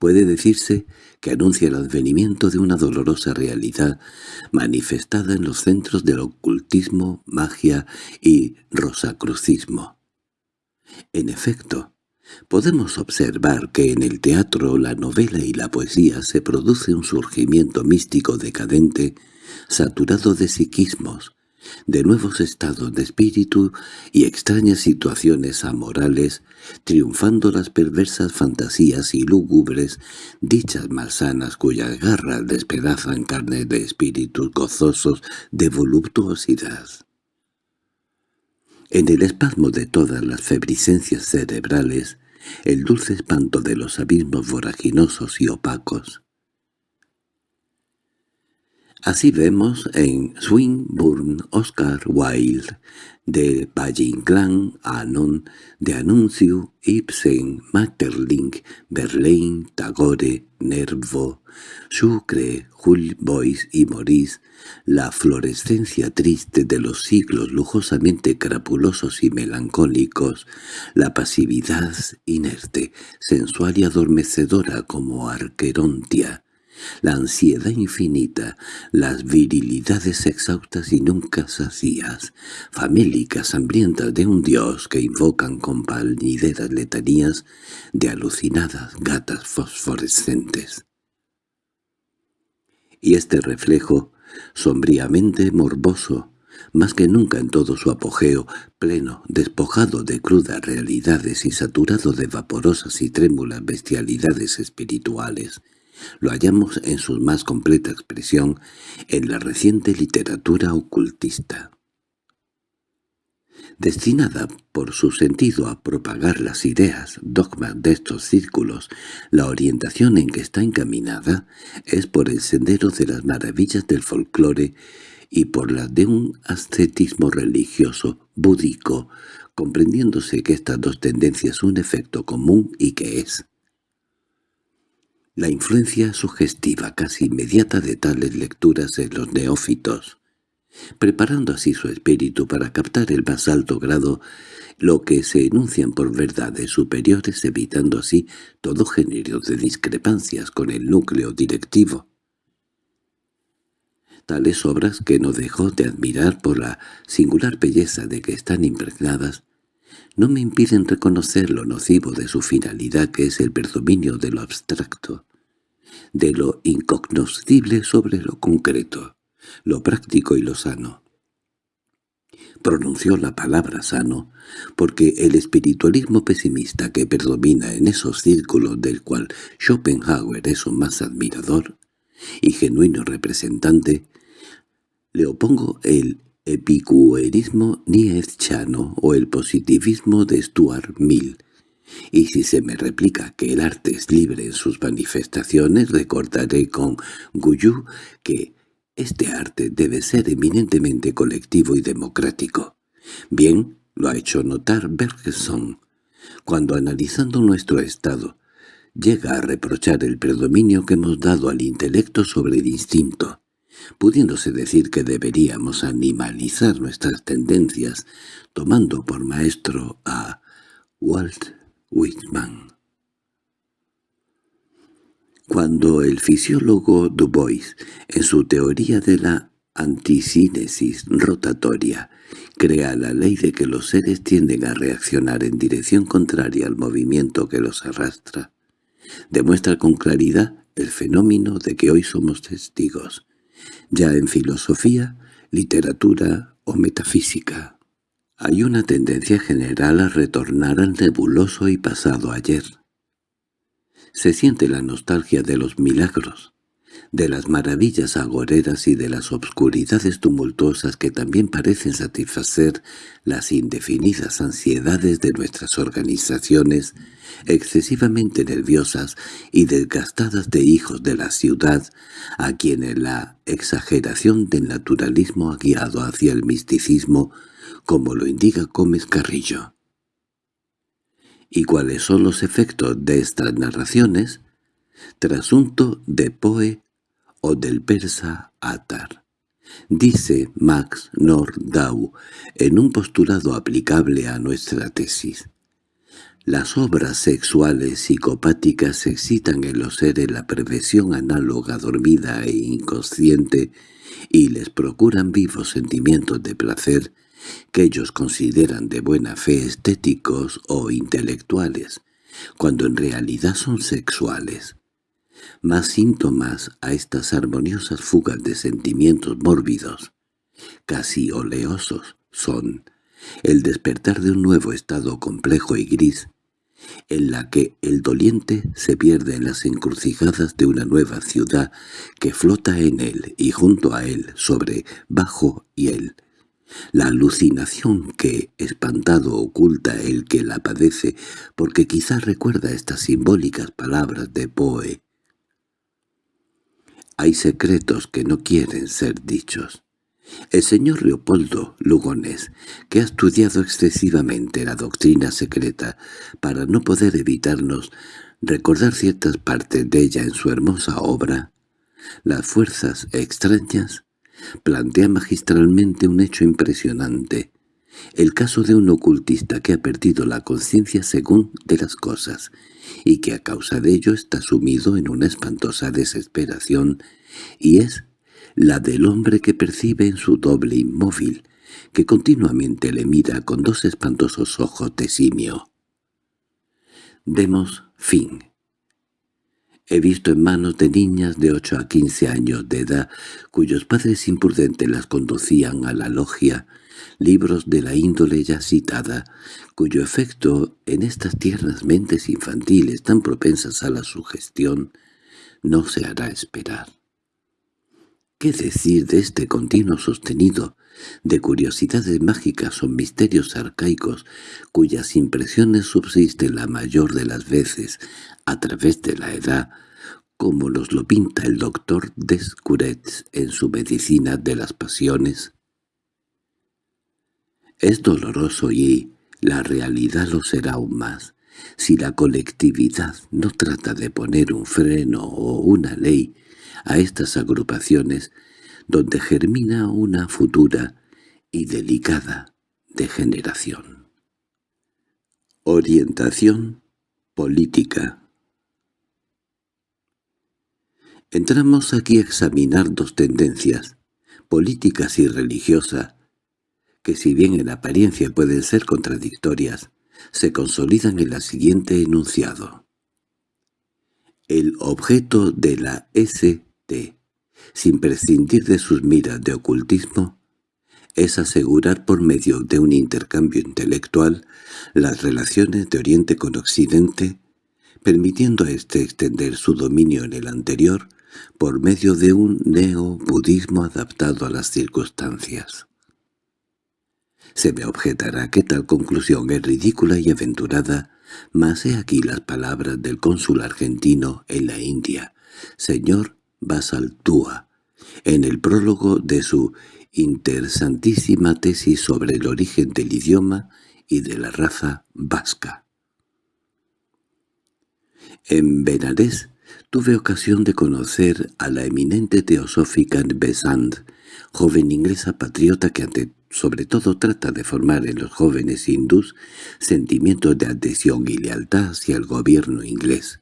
puede decirse que anuncia el advenimiento de una dolorosa realidad manifestada en los centros del ocultismo, magia y rosacrucismo. En efecto, podemos observar que en el teatro, la novela y la poesía se produce un surgimiento místico decadente, saturado de psiquismos, de nuevos estados de espíritu y extrañas situaciones amorales, triunfando las perversas fantasías y lúgubres, dichas malsanas cuyas garras despedazan carne de espíritus gozosos de voluptuosidad. En el espasmo de todas las febricencias cerebrales, el dulce espanto de los abismos voraginosos y opacos, Así vemos en Swinburne Oscar Wilde, de Valle-Inclán, Anon, de Anuncio, Ibsen, Maeterlinck, Verlaine, Tagore, Nervo, Sucre, Jules y Maurice, la florescencia triste de los siglos lujosamente crapulosos y melancólicos, la pasividad inerte, sensual y adormecedora como Arquerontia, la ansiedad infinita, las virilidades exhaustas y nunca sacías, famélicas hambrientas de un dios que invocan con palnideras letanías de alucinadas gatas fosforescentes. Y este reflejo, sombríamente morboso, más que nunca en todo su apogeo, pleno, despojado de crudas realidades y saturado de vaporosas y trémulas bestialidades espirituales, lo hallamos en su más completa expresión en la reciente literatura ocultista. Destinada por su sentido a propagar las ideas, dogmas de estos círculos, la orientación en que está encaminada es por el sendero de las maravillas del folclore y por la de un ascetismo religioso, búdico, comprendiéndose que estas dos tendencias un efecto común y que es la influencia sugestiva casi inmediata de tales lecturas en los neófitos, preparando así su espíritu para captar el más alto grado lo que se enuncian por verdades superiores evitando así todo género de discrepancias con el núcleo directivo. Tales obras que no dejó de admirar por la singular belleza de que están impregnadas, no me impiden reconocer lo nocivo de su finalidad que es el predominio de lo abstracto, de lo incognoscible sobre lo concreto, lo práctico y lo sano. Pronunció la palabra sano, porque el espiritualismo pesimista que predomina en esos círculos del cual Schopenhauer es un más admirador y genuino representante, le opongo el epicuerismo nietzscheano o el positivismo de Stuart Mill, y si se me replica que el arte es libre en sus manifestaciones, recordaré con Guyú que este arte debe ser eminentemente colectivo y democrático. Bien, lo ha hecho notar Bergson, cuando analizando nuestro estado, llega a reprochar el predominio que hemos dado al intelecto sobre el instinto, pudiéndose decir que deberíamos animalizar nuestras tendencias, tomando por maestro a Walt Whitman. Cuando el fisiólogo Du Bois, en su teoría de la antisínesis rotatoria, crea la ley de que los seres tienden a reaccionar en dirección contraria al movimiento que los arrastra, demuestra con claridad el fenómeno de que hoy somos testigos, ya en filosofía, literatura o metafísica. Hay una tendencia general a retornar al nebuloso y pasado ayer. Se siente la nostalgia de los milagros, de las maravillas agoreras y de las obscuridades tumultuosas que también parecen satisfacer las indefinidas ansiedades de nuestras organizaciones excesivamente nerviosas y desgastadas de hijos de la ciudad, a quienes la exageración del naturalismo ha guiado hacia el misticismo, como lo indica Gómez Carrillo. ¿Y cuáles son los efectos de estas narraciones? Trasunto de Poe o del persa Atar. Dice Max Nordau en un postulado aplicable a nuestra tesis. Las obras sexuales psicopáticas excitan en los seres la perversión análoga dormida e inconsciente y les procuran vivos sentimientos de placer que ellos consideran de buena fe estéticos o intelectuales, cuando en realidad son sexuales. Más síntomas a estas armoniosas fugas de sentimientos mórbidos, casi oleosos, son el despertar de un nuevo estado complejo y gris, en la que el doliente se pierde en las encrucijadas de una nueva ciudad que flota en él y junto a él, sobre, bajo y él. La alucinación que, espantado, oculta el que la padece, porque quizás recuerda estas simbólicas palabras de Poe. Hay secretos que no quieren ser dichos. El señor Leopoldo Lugones, que ha estudiado excesivamente la doctrina secreta para no poder evitarnos recordar ciertas partes de ella en su hermosa obra, Las fuerzas extrañas, plantea magistralmente un hecho impresionante, el caso de un ocultista que ha perdido la conciencia según de las cosas, y que a causa de ello está sumido en una espantosa desesperación, y es la del hombre que percibe en su doble inmóvil, que continuamente le mira con dos espantosos ojos de simio. Demos fin. He visto en manos de niñas de ocho a quince años de edad, cuyos padres imprudentes las conducían a la logia, libros de la índole ya citada, cuyo efecto en estas tiernas mentes infantiles tan propensas a la sugestión no se hará esperar. ¿Qué decir de este continuo sostenido de curiosidades mágicas o misterios arcaicos cuyas impresiones subsisten la mayor de las veces a través de la edad, como los lo pinta el doctor Descurets en su Medicina de las Pasiones? Es doloroso y la realidad lo será aún más, si la colectividad no trata de poner un freno o una ley a estas agrupaciones donde germina una futura y delicada degeneración. Orientación política Entramos aquí a examinar dos tendencias, políticas y religiosas, que si bien en apariencia pueden ser contradictorias, se consolidan en la siguiente enunciado. El objeto de la S sin prescindir de sus miras de ocultismo, es asegurar por medio de un intercambio intelectual las relaciones de Oriente con Occidente, permitiendo a éste extender su dominio en el anterior por medio de un neo-budismo adaptado a las circunstancias. Se me objetará que tal conclusión es ridícula y aventurada, mas he aquí las palabras del cónsul argentino en la India, señor Basaltúa, en el prólogo de su interesantísima tesis sobre el origen del idioma y de la raza vasca. En Benarés tuve ocasión de conocer a la eminente teosófica Besant, joven inglesa patriota que sobre todo trata de formar en los jóvenes hindús sentimientos de adhesión y lealtad hacia el gobierno inglés.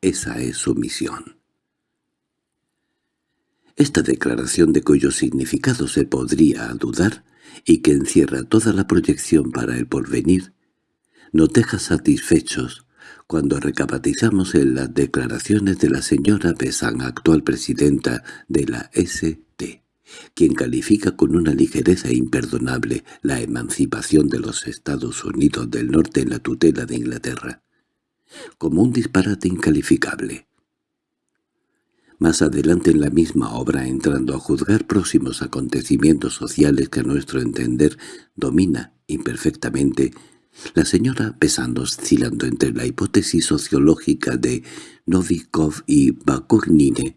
Esa es su misión. Esta declaración de cuyo significado se podría dudar y que encierra toda la proyección para el porvenir, nos deja satisfechos cuando recapitalizamos en las declaraciones de la señora Besán, actual presidenta de la ST, quien califica con una ligereza imperdonable la emancipación de los Estados Unidos del Norte en la tutela de Inglaterra, como un disparate incalificable. Más adelante en la misma obra, entrando a juzgar próximos acontecimientos sociales que a nuestro entender domina imperfectamente, la señora Pesando oscilando entre la hipótesis sociológica de Novikov y Bakunin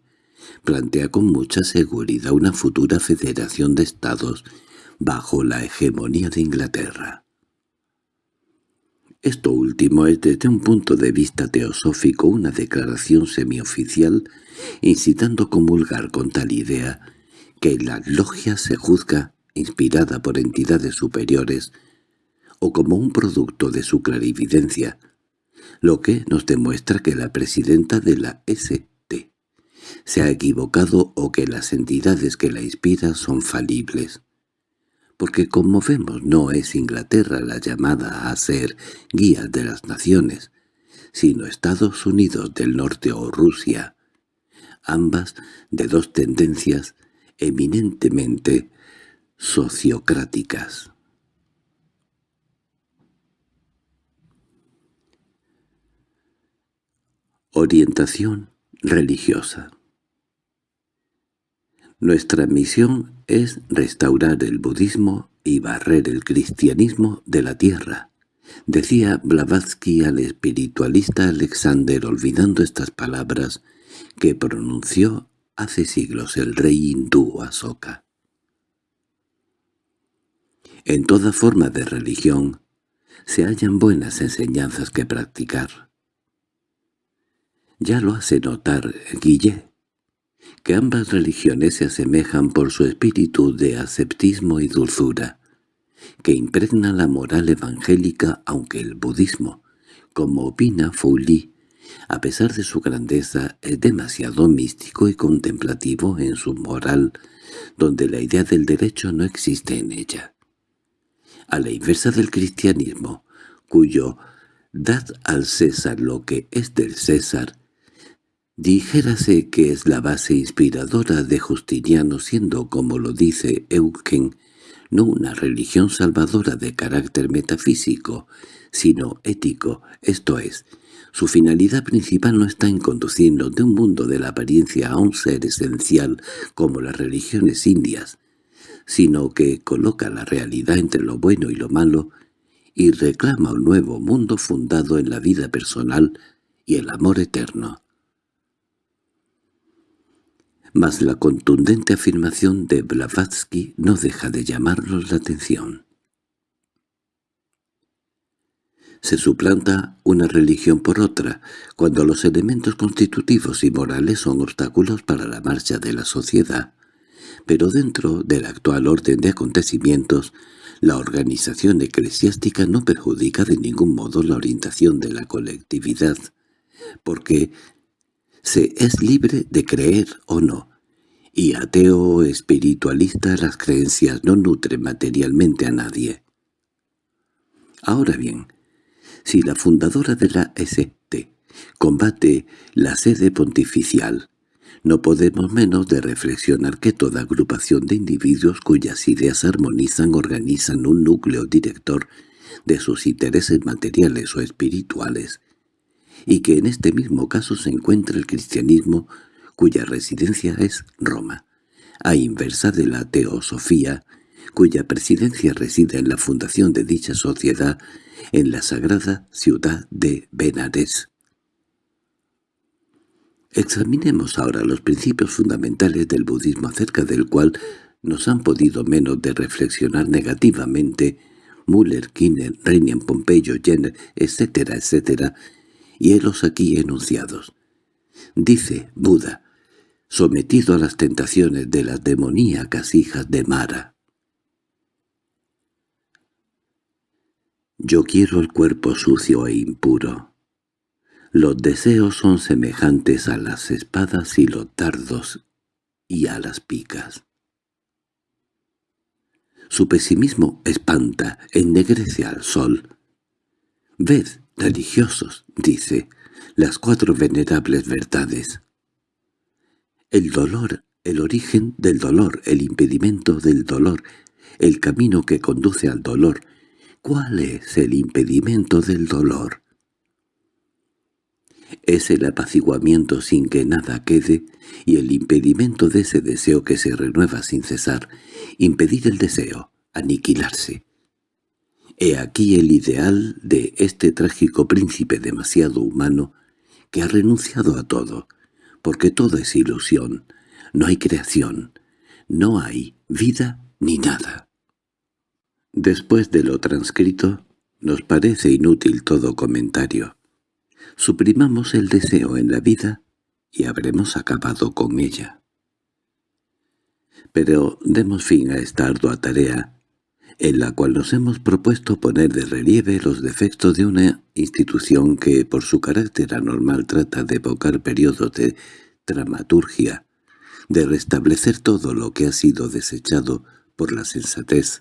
plantea con mucha seguridad una futura federación de estados bajo la hegemonía de Inglaterra. Esto último es desde un punto de vista teosófico una declaración semioficial incitando a comulgar con tal idea que la logia se juzga inspirada por entidades superiores o como un producto de su clarividencia, lo que nos demuestra que la presidenta de la ST se ha equivocado o que las entidades que la inspiran son falibles. Porque como vemos no es Inglaterra la llamada a ser guía de las naciones, sino Estados Unidos del Norte o Rusia, ambas de dos tendencias eminentemente sociocráticas. Orientación religiosa Nuestra misión es restaurar el budismo y barrer el cristianismo de la tierra, decía Blavatsky al espiritualista Alexander olvidando estas palabras que pronunció hace siglos el rey hindú Asoka. En toda forma de religión se hallan buenas enseñanzas que practicar. Ya lo hace notar Guillet, que ambas religiones se asemejan por su espíritu de aseptismo y dulzura, que impregna la moral evangélica aunque el budismo, como opina Fouly, a pesar de su grandeza, es demasiado místico y contemplativo en su moral, donde la idea del derecho no existe en ella. A la inversa del cristianismo, cuyo «dad al César lo que es del César» Dijérase que es la base inspiradora de Justiniano siendo, como lo dice Eugen, no una religión salvadora de carácter metafísico, sino ético, esto es, su finalidad principal no está en conducirnos de un mundo de la apariencia a un ser esencial como las religiones indias, sino que coloca la realidad entre lo bueno y lo malo y reclama un nuevo mundo fundado en la vida personal y el amor eterno mas la contundente afirmación de Blavatsky no deja de llamarnos la atención. Se suplanta una religión por otra, cuando los elementos constitutivos y morales son obstáculos para la marcha de la sociedad, pero dentro del actual orden de acontecimientos, la organización eclesiástica no perjudica de ningún modo la orientación de la colectividad, porque se es libre de creer o no, y ateo o espiritualista las creencias no nutren materialmente a nadie. Ahora bien, si la fundadora de la ST combate la sede pontificial, no podemos menos de reflexionar que toda agrupación de individuos cuyas ideas armonizan organizan un núcleo director de sus intereses materiales o espirituales, y que en este mismo caso se encuentra el cristianismo cuya residencia es Roma, a inversa de la teosofía, cuya presidencia reside en la fundación de dicha sociedad en la sagrada ciudad de Benares. Examinemos ahora los principios fundamentales del budismo acerca del cual nos han podido menos de reflexionar negativamente Müller, Kinner, Reinian, Pompeyo, Jenner, etcétera, etcétera, y los aquí enunciados. Dice Buda, sometido a las tentaciones de las demoníacas hijas de Mara. Yo quiero el cuerpo sucio e impuro. Los deseos son semejantes a las espadas y los dardos y a las picas. Su pesimismo espanta, ennegrece al sol. Ved, religiosos, dice, las cuatro venerables verdades. El dolor el origen del dolor, el impedimento del dolor, el camino que conduce al dolor. ¿Cuál es el impedimento del dolor? Es el apaciguamiento sin que nada quede y el impedimento de ese deseo que se renueva sin cesar, impedir el deseo, aniquilarse. He aquí el ideal de este trágico príncipe demasiado humano que ha renunciado a todo, porque todo es ilusión, no hay creación, no hay vida ni nada. Después de lo transcrito, nos parece inútil todo comentario. Suprimamos el deseo en la vida y habremos acabado con ella. Pero demos fin a esta ardua tarea, en la cual nos hemos propuesto poner de relieve los defectos de una institución que por su carácter anormal trata de evocar periodos de dramaturgia, de restablecer todo lo que ha sido desechado por la sensatez,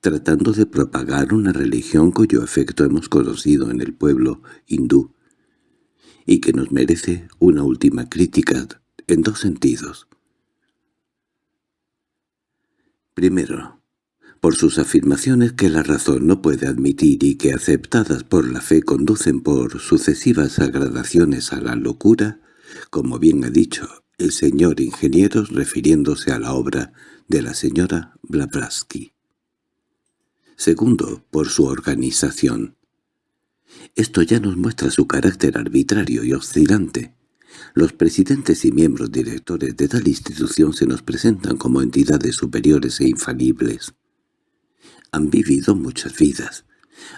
tratando de propagar una religión cuyo efecto hemos conocido en el pueblo hindú, y que nos merece una última crítica en dos sentidos. Primero, por sus afirmaciones que la razón no puede admitir y que aceptadas por la fe conducen por sucesivas agradaciones a la locura, como bien ha dicho el señor ingeniero refiriéndose a la obra de la señora Blavatsky. Segundo, por su organización. Esto ya nos muestra su carácter arbitrario y oscilante. Los presidentes y miembros directores de tal institución se nos presentan como entidades superiores e infalibles. Han vivido muchas vidas,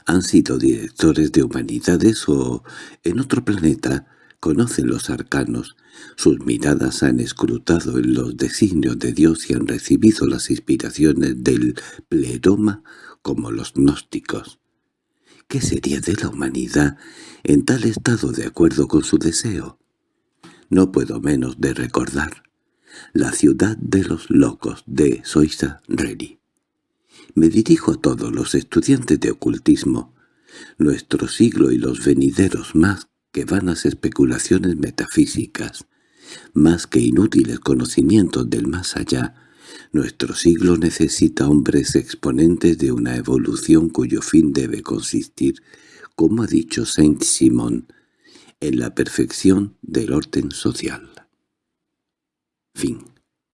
han sido directores de humanidades o, en otro planeta, conocen los arcanos, sus miradas han escrutado en los designios de Dios y han recibido las inspiraciones del pleroma como los gnósticos. ¿Qué sería de la humanidad en tal estado de acuerdo con su deseo? No puedo menos de recordar la ciudad de los locos de Soisa Reri. Me dirijo a todos los estudiantes de ocultismo. Nuestro siglo y los venideros más que vanas especulaciones metafísicas, más que inútiles conocimientos del más allá, nuestro siglo necesita hombres exponentes de una evolución cuyo fin debe consistir, como ha dicho Saint Simon, en la perfección del orden social. Fin